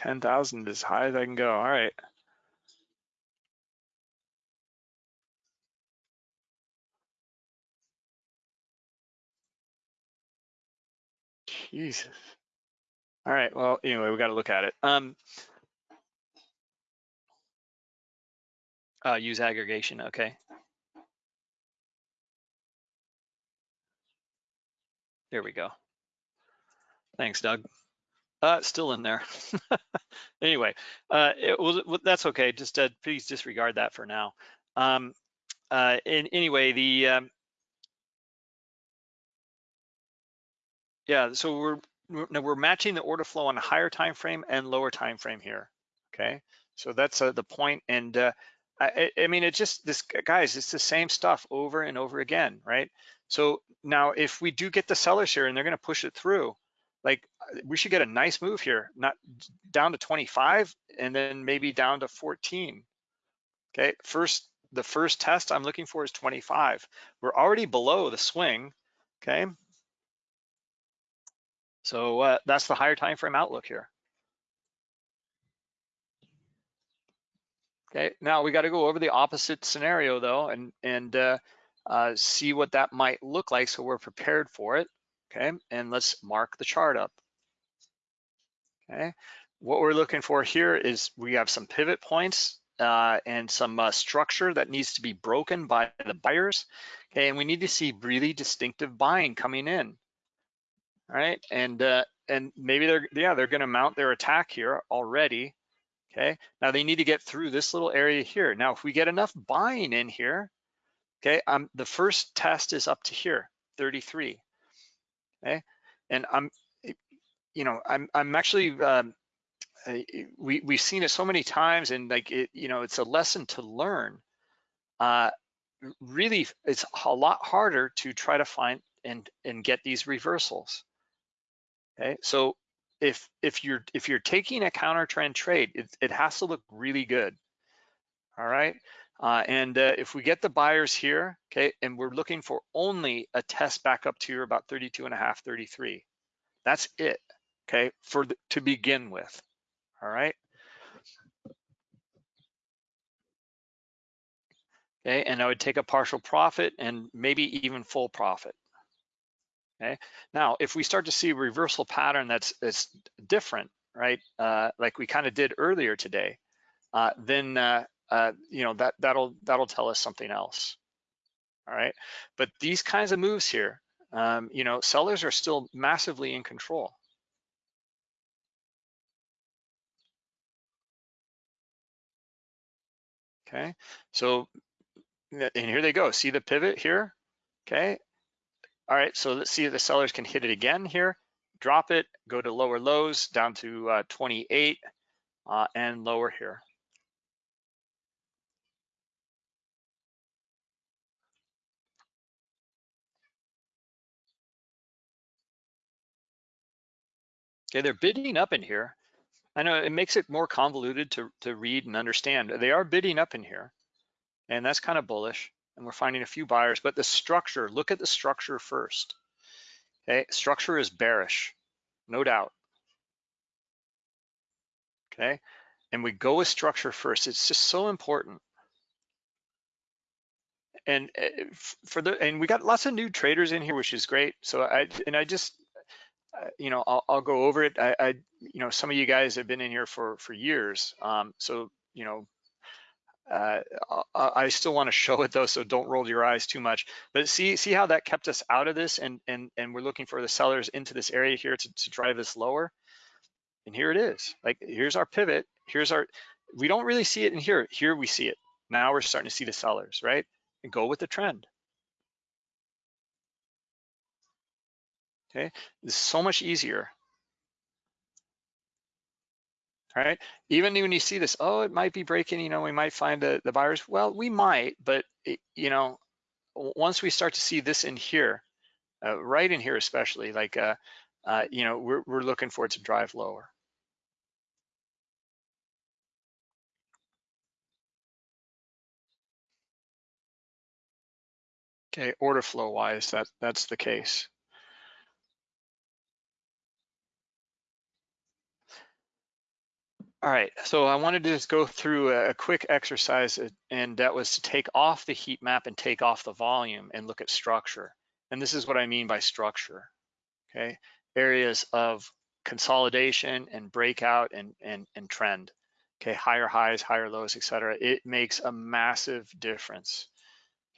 10,000 as high as I can go. All right. Jesus. All right. Well, anyway, we got to look at it. Um, uh, use aggregation. Okay. There we go. Thanks, Doug. Uh, still in there. (laughs) anyway, uh, it, well, that's okay. Just uh, please disregard that for now. Um, uh, in, anyway, the um, yeah, so we're we're, we're matching the order flow on a higher time frame and lower time frame here. Okay, so that's uh, the point. And uh, I, I mean, it just this guys, it's the same stuff over and over again, right? So now, if we do get the sellers here and they're going to push it through, like we should get a nice move here, not down to 25 and then maybe down to 14. Okay, first the first test I'm looking for is 25. We're already below the swing. Okay, so uh, that's the higher time frame outlook here. Okay, now we got to go over the opposite scenario though, and and uh, uh, see what that might look like so we're prepared for it. Okay, and let's mark the chart up. Okay, what we're looking for here is we have some pivot points uh, and some uh, structure that needs to be broken by the buyers. Okay, and we need to see really distinctive buying coming in. All right, and uh, and maybe they're yeah they're to mount their attack here already. Okay, now they need to get through this little area here. Now, if we get enough buying in here, okay, um, the first test is up to here, 33. Okay, and I'm, eh, you know, I'm I'm actually um, eh, we we've seen it so many times, and like it, you know, it's a lesson to learn. Uh, really, it's a lot harder to try to find and and get these reversals. Okay, so if if you're if you're taking a counter trend trade, it, it has to look really good. All right. Uh, and uh, if we get the buyers here, okay, and we're looking for only a test back up to about 32 and a half, 33. That's it, okay, for the, to begin with. All right. Okay, and I would take a partial profit and maybe even full profit. Okay. Now, if we start to see a reversal pattern that's that's different, right? Uh, like we kind of did earlier today, uh, then uh, uh, you know that that'll that'll tell us something else. All right. But these kinds of moves here, um, you know, sellers are still massively in control. Okay. So, and here they go. See the pivot here? Okay. All right, so let's see if the sellers can hit it again here. Drop it, go to lower lows down to uh, 28 uh, and lower here. Okay, they're bidding up in here. I know it makes it more convoluted to, to read and understand. They are bidding up in here, and that's kind of bullish and we're finding a few buyers, but the structure, look at the structure first. Okay, structure is bearish, no doubt. Okay, and we go with structure first. It's just so important. And eh, for the and we got lots of new traders in here, which is great. So I and I just you know I'll, I'll go over it. I, I you know some of you guys have been in here for for years. Um, so you know uh, I still want to (laughs) show it though, so don't roll your eyes too much. But see, see how that kept us out of this, and and and we're looking for the sellers into this area here to, to drive this lower. And here it is. Like here's our pivot. Here's our. We don't really see it in here. Here we see it. Now we're starting to see the sellers, right? And go with the trend. Okay, It's so much easier right? Even when you see this, oh, it might be breaking, you know, we might find the, the buyers. Well, we might, but, it, you know, once we start to see this in here, uh, right in here especially, like, uh, uh, you know, we're, we're looking for it to drive lower. Okay, order flow wise, that, that's the case. All right, so I wanted to just go through a, quick exercise uh, and that was to take off the heat map and take off the volume and look at structure. And this is what I mean by structure, okay? Areas of consolidation and breakout and, and, and trend, okay? Higher highs, higher lows, etc. It makes a massive difference,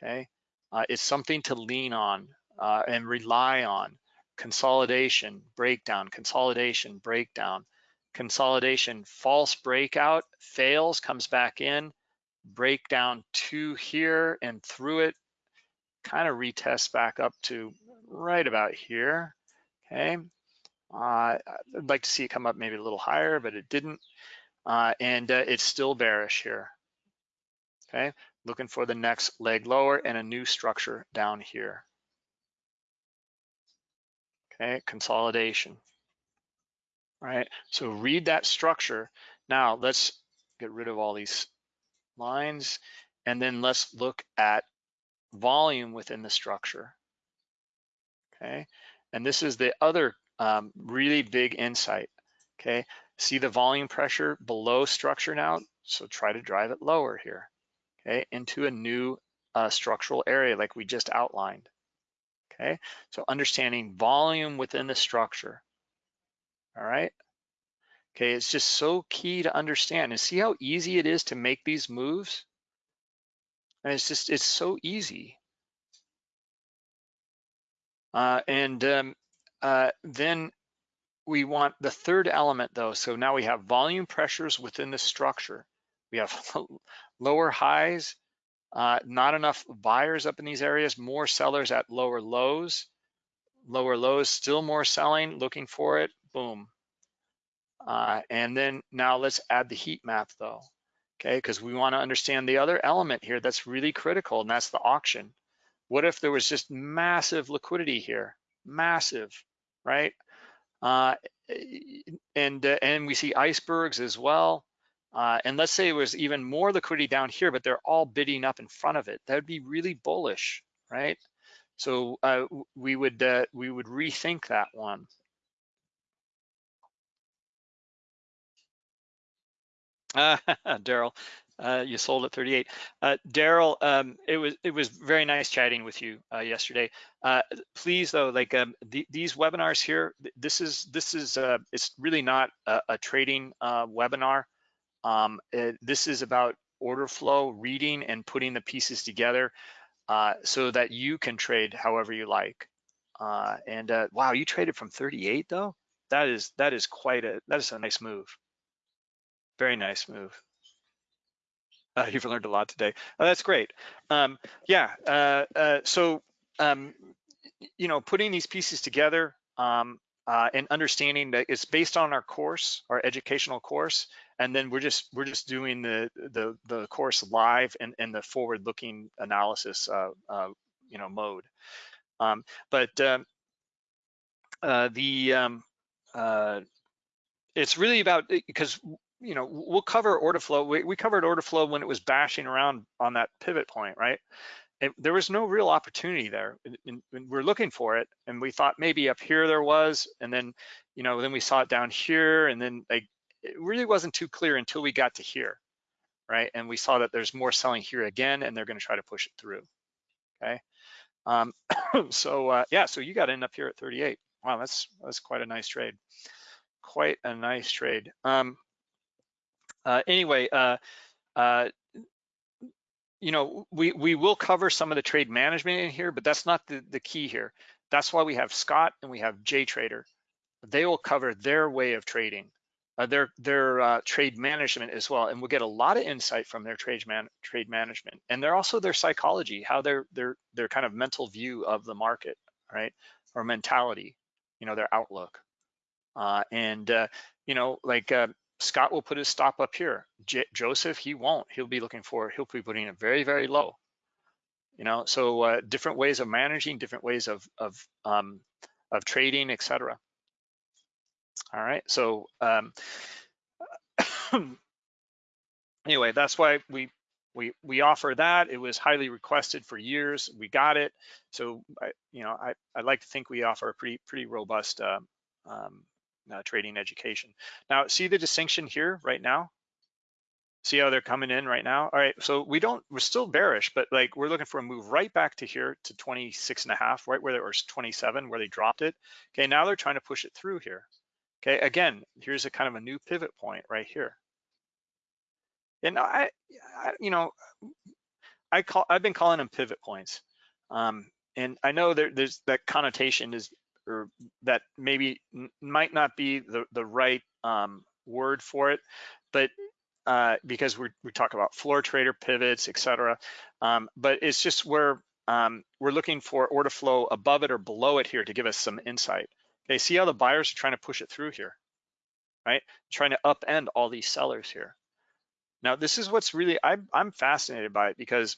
okay? Uh, it's something to lean on uh, and rely on. Consolidation, breakdown, consolidation, breakdown consolidation, false breakout, fails, comes back in, breakdown to here and through it, kind of retests back up to right about here, okay? Uh, I'd like to see it come up maybe a little higher, but it didn't. Uh, and uh, it's still bearish here, okay? Looking for the next leg lower and a new structure down here. Okay, consolidation right? So read that structure. Now let's get rid of all these lines and then let's look at volume within the structure, okay? And this is the other um, really big insight, okay? See the volume pressure below structure now? So try to drive it lower here, okay? Into a new uh, structural area like we just outlined, okay? So understanding volume within the structure, all right? Okay, it's just so key to understand and see how easy it is to make these moves. And it's just, it's so easy. Uh, and um, uh, then we want the third element though. So now we have volume pressures within the structure. We have (laughs) lower highs, uh, not enough buyers up in these areas, more sellers at lower lows. Lower lows, still more selling, looking for it, boom. Uh, and then now let's add the heat map though, okay? Because we wanna understand the other element here that's really critical and that's the auction. What if there was just massive liquidity here, massive, right? Uh, and, uh, and we see icebergs as well. Uh, and let's say it was even more liquidity down here, but they're all bidding up in front of it. That would be really bullish, right? So uh, we would uh, we would rethink that one. Uh, (laughs) Daryl, uh, you sold at 38. Uh, Daryl, um, it was it was very nice chatting with you uh, yesterday. Uh, please though, like um, the, these webinars here, this is this is uh, it's really not a, a trading webinar. Um, it, this is about order flow, reading, and putting the pieces together so that you can trade however you like. and wow, you traded from 38 though. That is that is quite a that is a nice move. Very nice move. Uh, you've learned a lot today. Oh, that's great. Um, yeah, uh, uh, so, um, you know, putting these pieces together um, uh, and understanding that it's based on our course, our educational course, and then we're just we're just doing the the, the course live and, and the forward-looking analysis, uh, uh, you know, mode. Um, but um, the um, it's really about because you know, we'll cover order flow. We, we covered order flow when it was bashing around on that pivot point, right? There was no real opportunity there. And, and we're looking for it, and we thought maybe up here there was, and then, you know, then we saw it down here, and then like it really wasn't too clear until we got to here, right? And we saw that there's more selling here again, and they're going to try to push it through. Okay. Um, (coughs) so uh, yeah, so you got to end up here at 38. Wow, that's that's quite a nice trade. Quite a nice trade. Um, uh, anyway, uh, uh, you know, we, we will cover some of the trade management in here, but that's not the, the key here. That's why we have Scott and we have JTrader. They will cover their way of trading, uh, their their uh, trade management as well, and we'll get a lot of insight from their trade man trade management, and they're also their psychology, how their their their kind of mental view of the market, right, or mentality, you know, their outlook, uh, and uh, you know, like uh, Scott will put his stop up here. J Joseph, he won't. He'll be looking for, he'll be putting it very, very low. You know, so uh, different ways of managing, different ways of of um, of trading, etc. All right, so um, (coughs) anyway, that's why we we we offer that. It was highly requested for years. We got it. So I, you know, I I like to think we offer a pretty pretty robust uh, um, uh, trading education. Now, see the distinction here right now. See how they're coming in right now? All right, so we don't, we're still bearish, but like we're looking for a move right back to here to 26 and a half, right where they were 27, where they dropped it. Okay, now they're trying to push it through here. Okay, again, here's a kind of a new pivot point right here. And I, I you know, I call, I've been calling them pivot points. Um, and I know there, there's that connotation is, or that maybe might not be the, the right um, word for it, but uh, because we we talk about floor trader pivots, et cetera. Um, but it's just where um, we're looking for order flow above it or below it here to give us some insight. Okay, see how the buyers are trying to push it through here, right? Trying to upend all these sellers here. Now, this is what's really, I'm, I'm fascinated by it because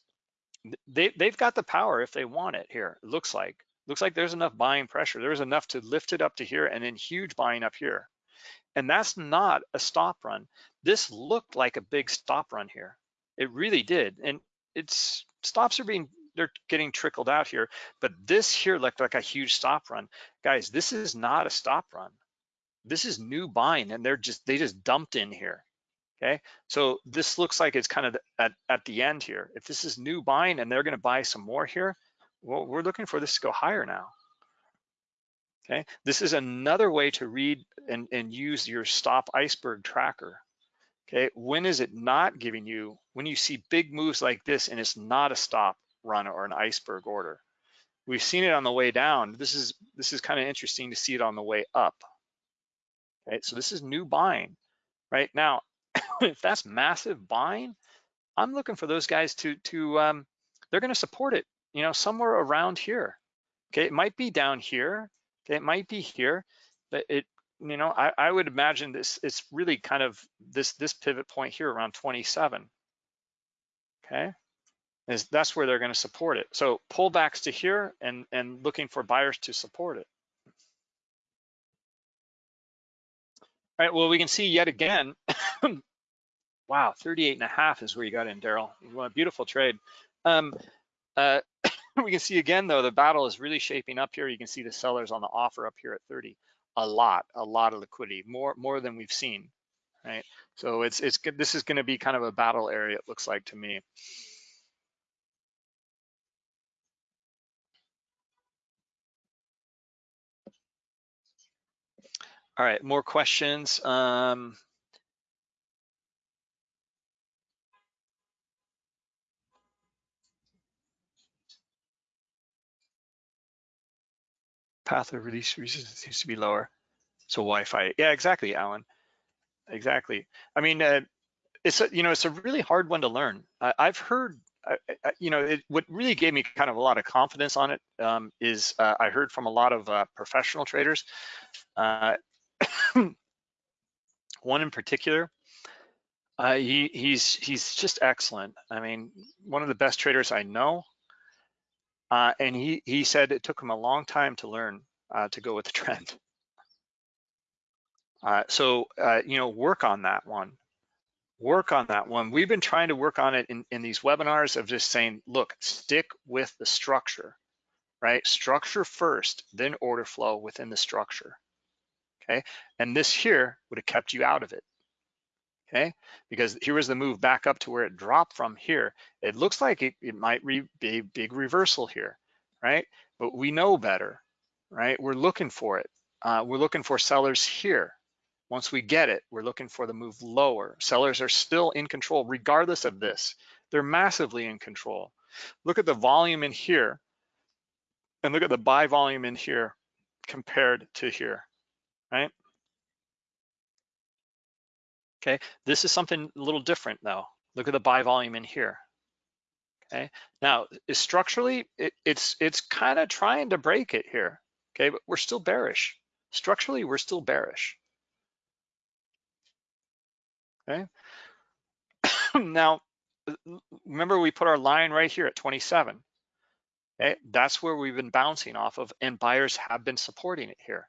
they, they've got the power if they want it here, it looks like. Looks like there's enough buying pressure. There's enough to lift it up to here and then huge buying up here. And that's not a stop run. This looked like a big stop run here. It really did. And it's stops are being, they're getting trickled out here, but this here looked like a huge stop run. Guys, this is not a stop run. This is new buying and they're just, they just dumped in here. Okay, so this looks like it's kind of at, at the end here. If this is new buying and they're gonna buy some more here, well, we're looking for this to go higher now. Okay, this is another way to read and, and use your stop iceberg tracker. Okay, when is it not giving you, when you see big moves like this and it's not a stop run or an iceberg order. We've seen it on the way down. This is this is kind of interesting to see it on the way up. Okay, so this is new buying. Right now, (coughs) if that's massive buying, I'm looking for those guys to to um, they're going to support it. You know, somewhere around here. Okay, it might be down here. Okay, it might be here, but it, you know, I, I would imagine this, it's really kind of this, this pivot point here around 27. Okay, is that's where they're gonna support it. So pullbacks to here and, and looking for buyers to support it. All right, well, we can see yet again, (coughs) wow, 38 and a half is where you got in, Daryl. A beautiful trade. Um, uh, (coughs) we can see again though, the battle is really shaping up here. You can see the sellers on the offer up here at 30. A lot, a lot of liquidity, more more than we've seen, right? So it's it's. This is going to be kind of a battle area. It looks like to me. All right, more questions. Um, path of release resistance seems to be lower. So Wi-Fi, yeah, exactly, Alan. Exactly. I mean, uh, it's a, you know, it's a really hard one to learn. I, have heard, uh, you know, it, what really gave me kind of a lot of confidence on it um, is uh, I heard from a lot of uh, professional traders. (coughs) One in particular, uh, he he's he's just excellent. I mean, one of the best traders I know. Uh, and he, he said it took him a long time to learn uh, to go with the trend. (laughs) Uh, so, uh, you know, work on that one. Work on that one. We've been trying to work on it in, in these webinars of just saying, look, stick with the structure, right? Structure first, then order flow within the structure, okay? And this here would have kept you out of it okay? Because here was the move back up to where it dropped from here. It looks like it, it might be a big reversal here, right? But we know better, right? We're looking for it. Uh, we're looking for sellers here. Once we get it, we're looking for the move lower. Sellers are still in control regardless of this. They're massively in control. Look at the volume in here and look at the buy volume in here compared to here, right? Okay, this is something a little different though. Look at the buy volume in here. Okay, now structurally, it, it's it's kind of trying to break it here. Okay, but we're still bearish. Structurally, we're still bearish. Okay, (coughs) now remember we put our line right here at 27. Okay, that's where we've been bouncing off of, and buyers have been supporting it here.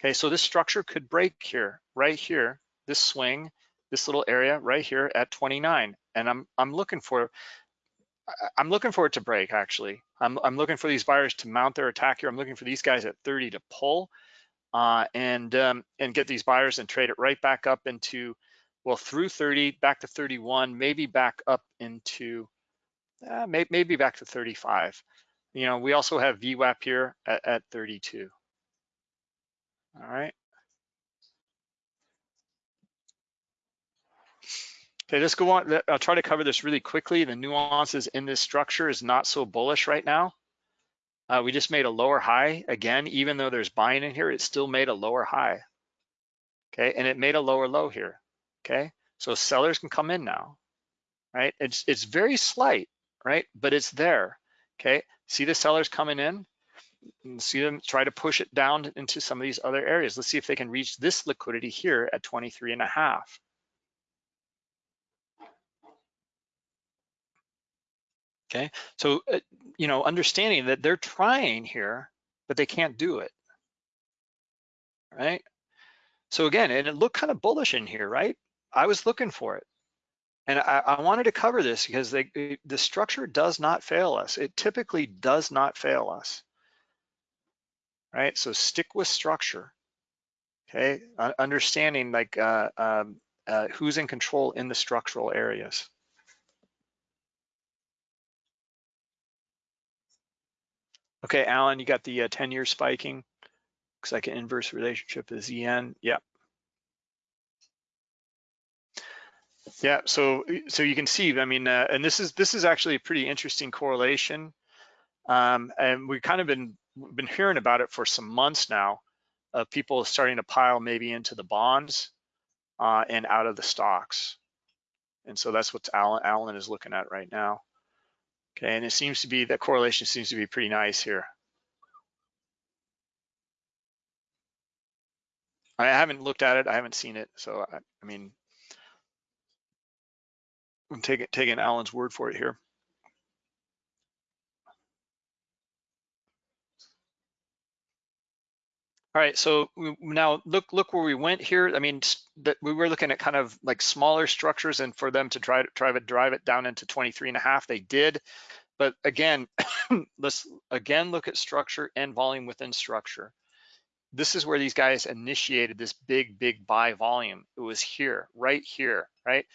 Okay, so this structure could break here, right here, this swing, this little area right here at 29. And I'm, I'm looking for, I'm looking for it to break actually. I'm, I'm looking for these buyers to mount their attack here. I'm looking for these guys at 30 to pull uh, and, um, and get these buyers and trade it right back up into, well, through 30, back to 31, maybe back up into, uh, may, maybe back to 35. You know, we also have VWAP here at, at 32. All right. Okay, let's go on. I'll try to cover this really quickly. The nuances in this structure is not so bullish right now. Uh, we just made a lower high. Again, even though there's buying in here, it still made a lower high. Okay, and it made a lower low here. Okay, so sellers can come in now, right? It's, it's very slight, right? But it's there, okay? See the sellers coming in? See them try to push it down into some of these other areas. Let's see if they can reach this liquidity here at 23 and a half. Okay, so, uh, you know, understanding that they're trying here, but they can't do it, right? So again, and it looked kind of bullish in here, right? I was looking for it. And I, I wanted to cover this because they, the structure does not fail us. It typically does not fail us, right? So stick with structure, okay? Uh, understanding like uh, um, uh, who's in control in the structural areas. Okay, Alan, you got the uh, 10 year spiking. Looks like an inverse relationship is EN. Yeah. Yeah, so so you can see, I mean, uh, and this is this is actually a pretty interesting correlation. Um, and we've kind of been been hearing about it for some months now of people starting to pile maybe into the bonds uh, and out of the stocks. And so that's what Alan, Alan is looking at right now. Okay, and it seems to be, that correlation seems to be pretty nice here. I haven't looked at it, I haven't seen it, so I, I mean, I'm taking, taking Alan's word for it here. All right, so we, now look look where we went here. I mean, that we were looking at kind of like smaller structures, and for them to try to drive it drive it down into 23 and a half, they did. But again, (coughs) let's again look at structure and volume within structure. This is where these guys initiated this big, big buy volume. It was here, right here, right?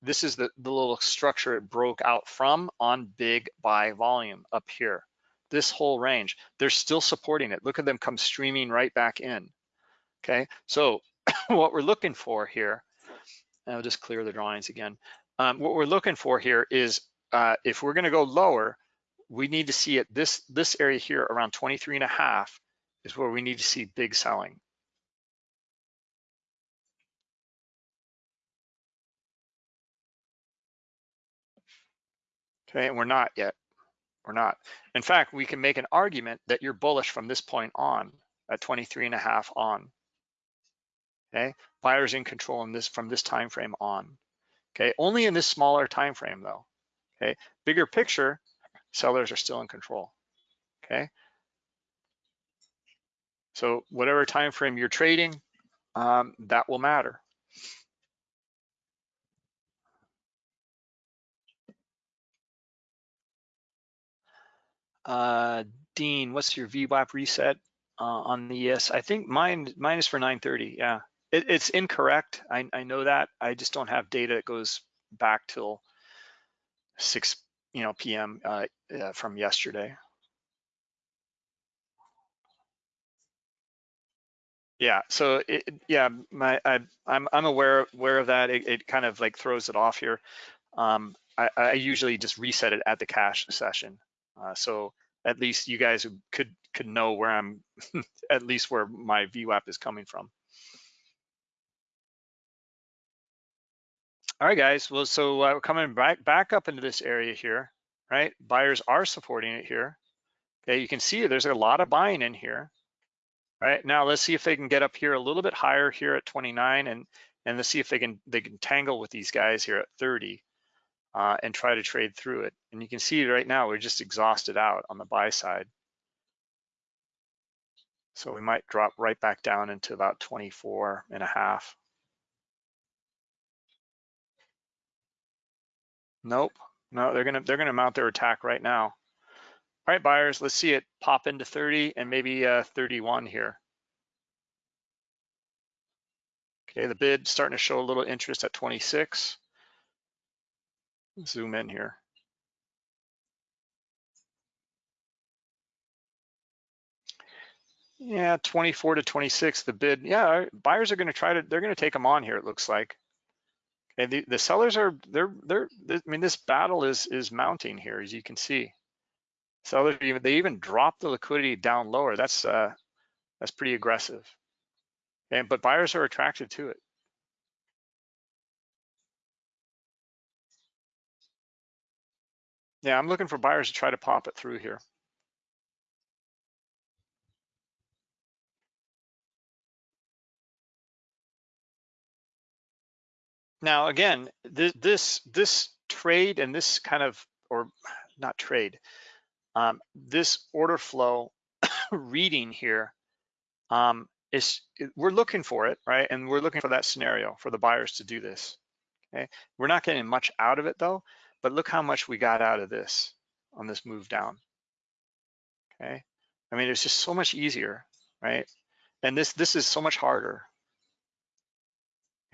This is the, the little structure it broke out from on big buy volume up here. This whole range, they're still supporting it. Look at them come streaming right back in. Okay, so (coughs) what we're looking for here, I'll just clear the drawings again. Um, what we're looking for here is uh, if we're gonna go lower, we need to see it this, this area here around 23 and a half is where we need to see big selling. Okay, and we're not yet, we're not. In fact, we can make an argument that you're bullish from this point on, at 23 and a half on. Okay, buyers in control in this from this time frame on. Okay, only in this smaller time frame though. Okay, bigger picture, sellers are still in control. Okay, so whatever time frame you're trading, um, that will matter. Uh, Dean, what's your VWAP reset uh, on the ES? I think mine mine is for 930. Yeah, it, it's incorrect. I, I know that. I just don't have data that goes back till 6 you know p.m. Uh, uh, from yesterday. Yeah, so it, yeah, my I, I'm I'm aware aware of that. It, it kind of like throws it off here. Um, I, I usually just reset it at the cash session, uh, so at least you guys could could know where I'm, (laughs) at least where my VWAP is coming from. All right, guys. Well, so uh, we're coming back back up into this area here, right? Buyers are supporting it here. Okay, you can see there's a lot of buying in here. Right now, let's see if they can get up here a little bit higher here at 29, and and let's see if they can they can tangle with these guys here at 30, uh, and try to trade through it. And you can see right now we're just exhausted out on the buy side. So we might drop right back down into about 24 and a half. Nope. No, they're gonna they're gonna mount their attack right now. All right, buyers, let's see it pop into 30 and maybe uh, 31 here. Okay, the bid starting to show a little interest at 26. Zoom in here. Yeah, 24 to 26, the bid. Yeah, buyers are going to try to, they're going to take them on here, it looks like. Okay, the, the sellers are, they're, they're, I mean, this battle is is mounting here, as you can see. Sellers, even they even dropped the liquidity down lower. That's uh, that's pretty aggressive. And but buyers are attracted to it. Yeah, I'm looking for buyers to try to pop it through here. Now, again, th this this trade and this kind of, or not trade, um, this order flow (coughs) reading here um, is we're looking for it, right? And we're looking for that scenario for the buyers to do this. Okay, we're not getting much out of it though, but look how much we got out of this on this move down. Okay, I mean it's just so much easier, right? And this this is so much harder.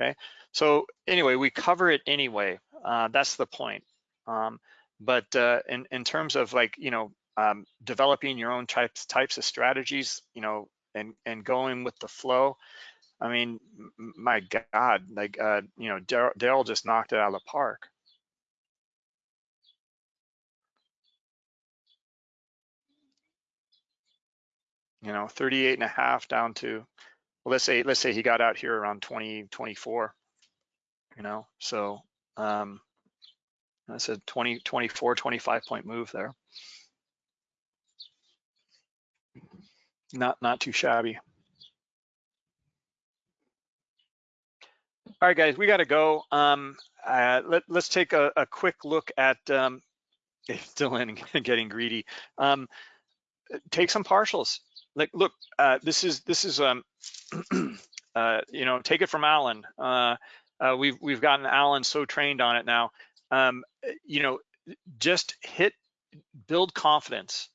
Okay, so anyway, we cover it anyway. Uh, that's the point. Um, but uh, in in terms of like you know um, developing your own types types of strategies, you know, and and going with the flow. I mean, my God, like uh, you know, Daryl just knocked it out of the park. You know, 38 and a half down to, well, let's say let's say he got out here around 20, 24 you know, so um, that's a 20, 24, 25 point move there. Not, not too shabby. All right, guys, we got to go. Um, uh, let, us take a, a, quick look at um, (laughs) Dylan getting greedy. Um, take some partials. Like, look, uh, this is this is um, (clears throat) uh, you know, take it from Alan. Uh, uh, we've we've gotten Alan so trained on it now. Um, you know, just hit, build confidence.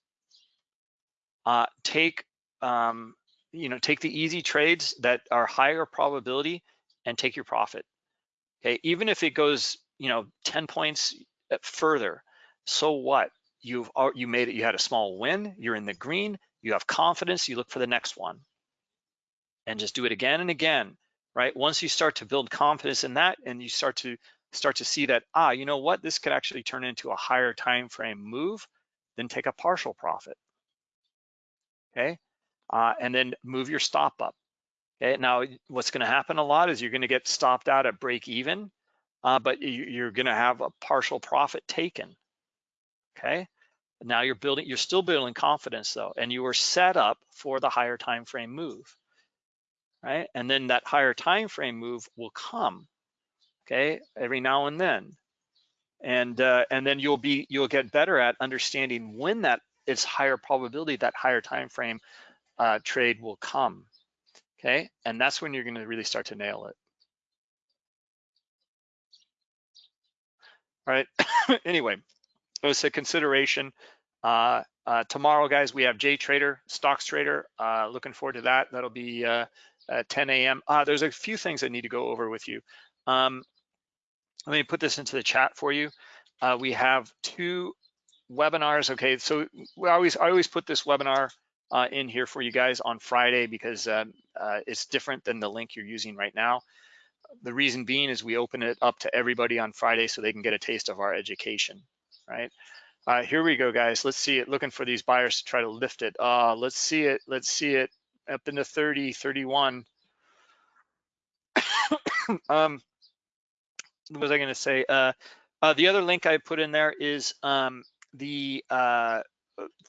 Uh, take, um, you know, take the easy trades that are higher probability and take your profit. Okay, even if it goes, you know, 10 points further, so what? You've you made it. You had a small win. You're in the green. You have confidence. You look for the next one, and just do it again and again right? Once you start to build confidence in that and you start to start to see that, ah, you know what, this could actually turn into a higher time frame move, then take a partial profit, okay? Uh, and then move your stop up. Okay, now what's gonna happen a lot is you're gonna get stopped out at break even, uh, but you're gonna have a partial profit taken, okay? Now you're building, you're still building confidence though, and you are set up for the higher time frame move right? And then that higher time frame move will come, okay, every now and then. And uh, and then you'll be you'll get better at understanding when that it's higher probability that higher time frame uh, trade will come, okay? And that's when you're going to really start to nail it. All right. (coughs) anyway, it was a consideration. Uh, uh, tomorrow, guys, we have J Trader, Stocks Trader. Uh, looking forward to that. That'll be uh, at 10 a.m. Uh, there's a few things I need to go over with you. Um, let me put this into the chat for you. Uh, we have two webinars. Okay, so we always I always put this webinar in here for you guys on Friday because um, it's different than the link you're using right now. The reason being is we open it up to everybody on Friday so they can get a taste of our education, right? Uh, here we go, guys. Let's see it. Looking for these buyers to try to lift it. Uh, let's see it. Let's see it up into 30, 31. (coughs) um, what was I going to say? Uh, uh, the other link I put in there is um, the uh,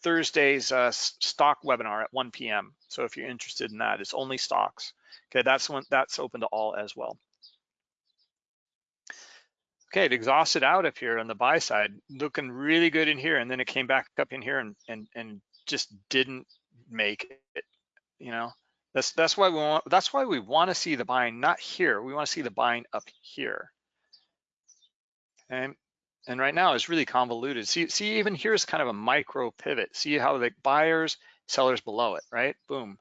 Thursday's uh, stock webinar at 1 p.m. So if you're interested in that, it's only stocks. Okay, that's one that's open to all as well. Okay, it exhausted out up here on the buy side, looking really good in here, and then it came back up in here and and and just didn't make it you know that's that's why we want that's why we want to see the buying not here we want to see the buying up here And And right now it's really convoluted. See, see, even here's kind of a micro pivot. See how the buyers, sellers below it, right? Boom.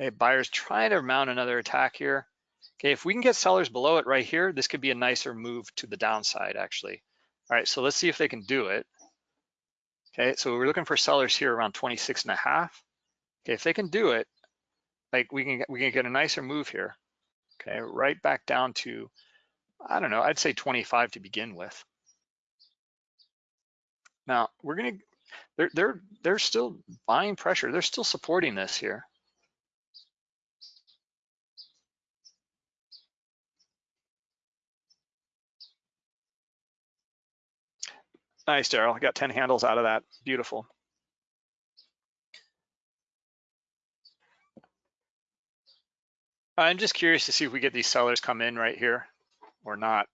Okay, buyers trying to mount another attack here. Okay, if we can get sellers below it right here, this could be a nicer move to the downside actually. All right, so let's see if they can do it. Okay, so we're looking for sellers here around 26 and a half. Okay, if they can do it, like we can we can get a nicer move here. Okay, right back down to, I don't know, I'd say 25 to begin with. Now we're gonna, they're they're they're still buying pressure. They're still supporting this here. Nice, Daryl. Got 10 handles out of that. Beautiful. I'm just curious to see if we get these sellers come in right here or not.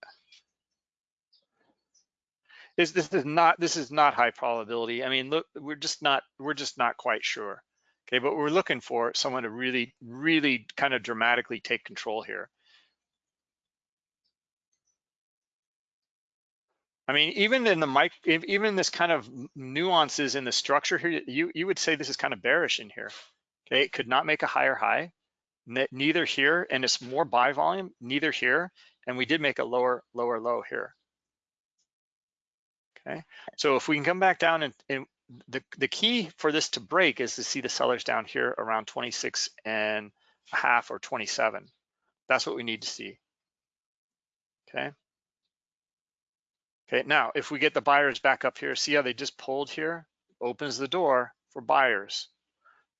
This, this is not this is not high probability. I mean, look, we're just not we're just not quite sure. Okay, but we're looking for someone to really, really kind of dramatically take control here. I mean, even in the mic, even this kind of nuances in the structure here, you you would say this is kind of bearish in here. Okay, it could not make a higher high, neither here, and it's more buy volume, neither here, and we did make a lower lower low here. Okay, so if we can come back down and, and the the key for this to break is to see the sellers down here around 26 and a half or 27. That's what we need to see. Okay. Okay, now if we get the buyers back up here, see how they just pulled here? Opens the door for buyers.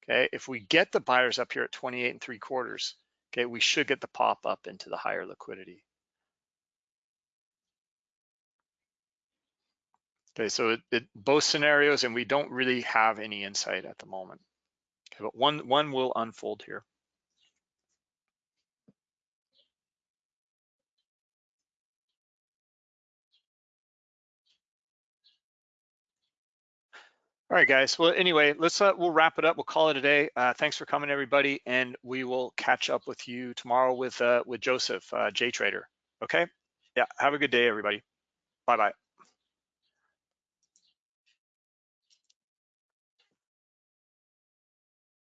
Okay, if we get the buyers up here at 28 and three quarters, okay, we should get the pop up into the higher liquidity. Okay, so it, it, both scenarios, and we don't really have any insight at the moment. Okay, but one one will unfold here. All right, guys. Well, anyway, let's uh, we'll wrap it up. We'll call it a day. Uh, thanks for coming, everybody, and we will catch up with you tomorrow with uh, with Joseph, uh, J Trader. Okay. Yeah. Have a good day, everybody. Bye bye.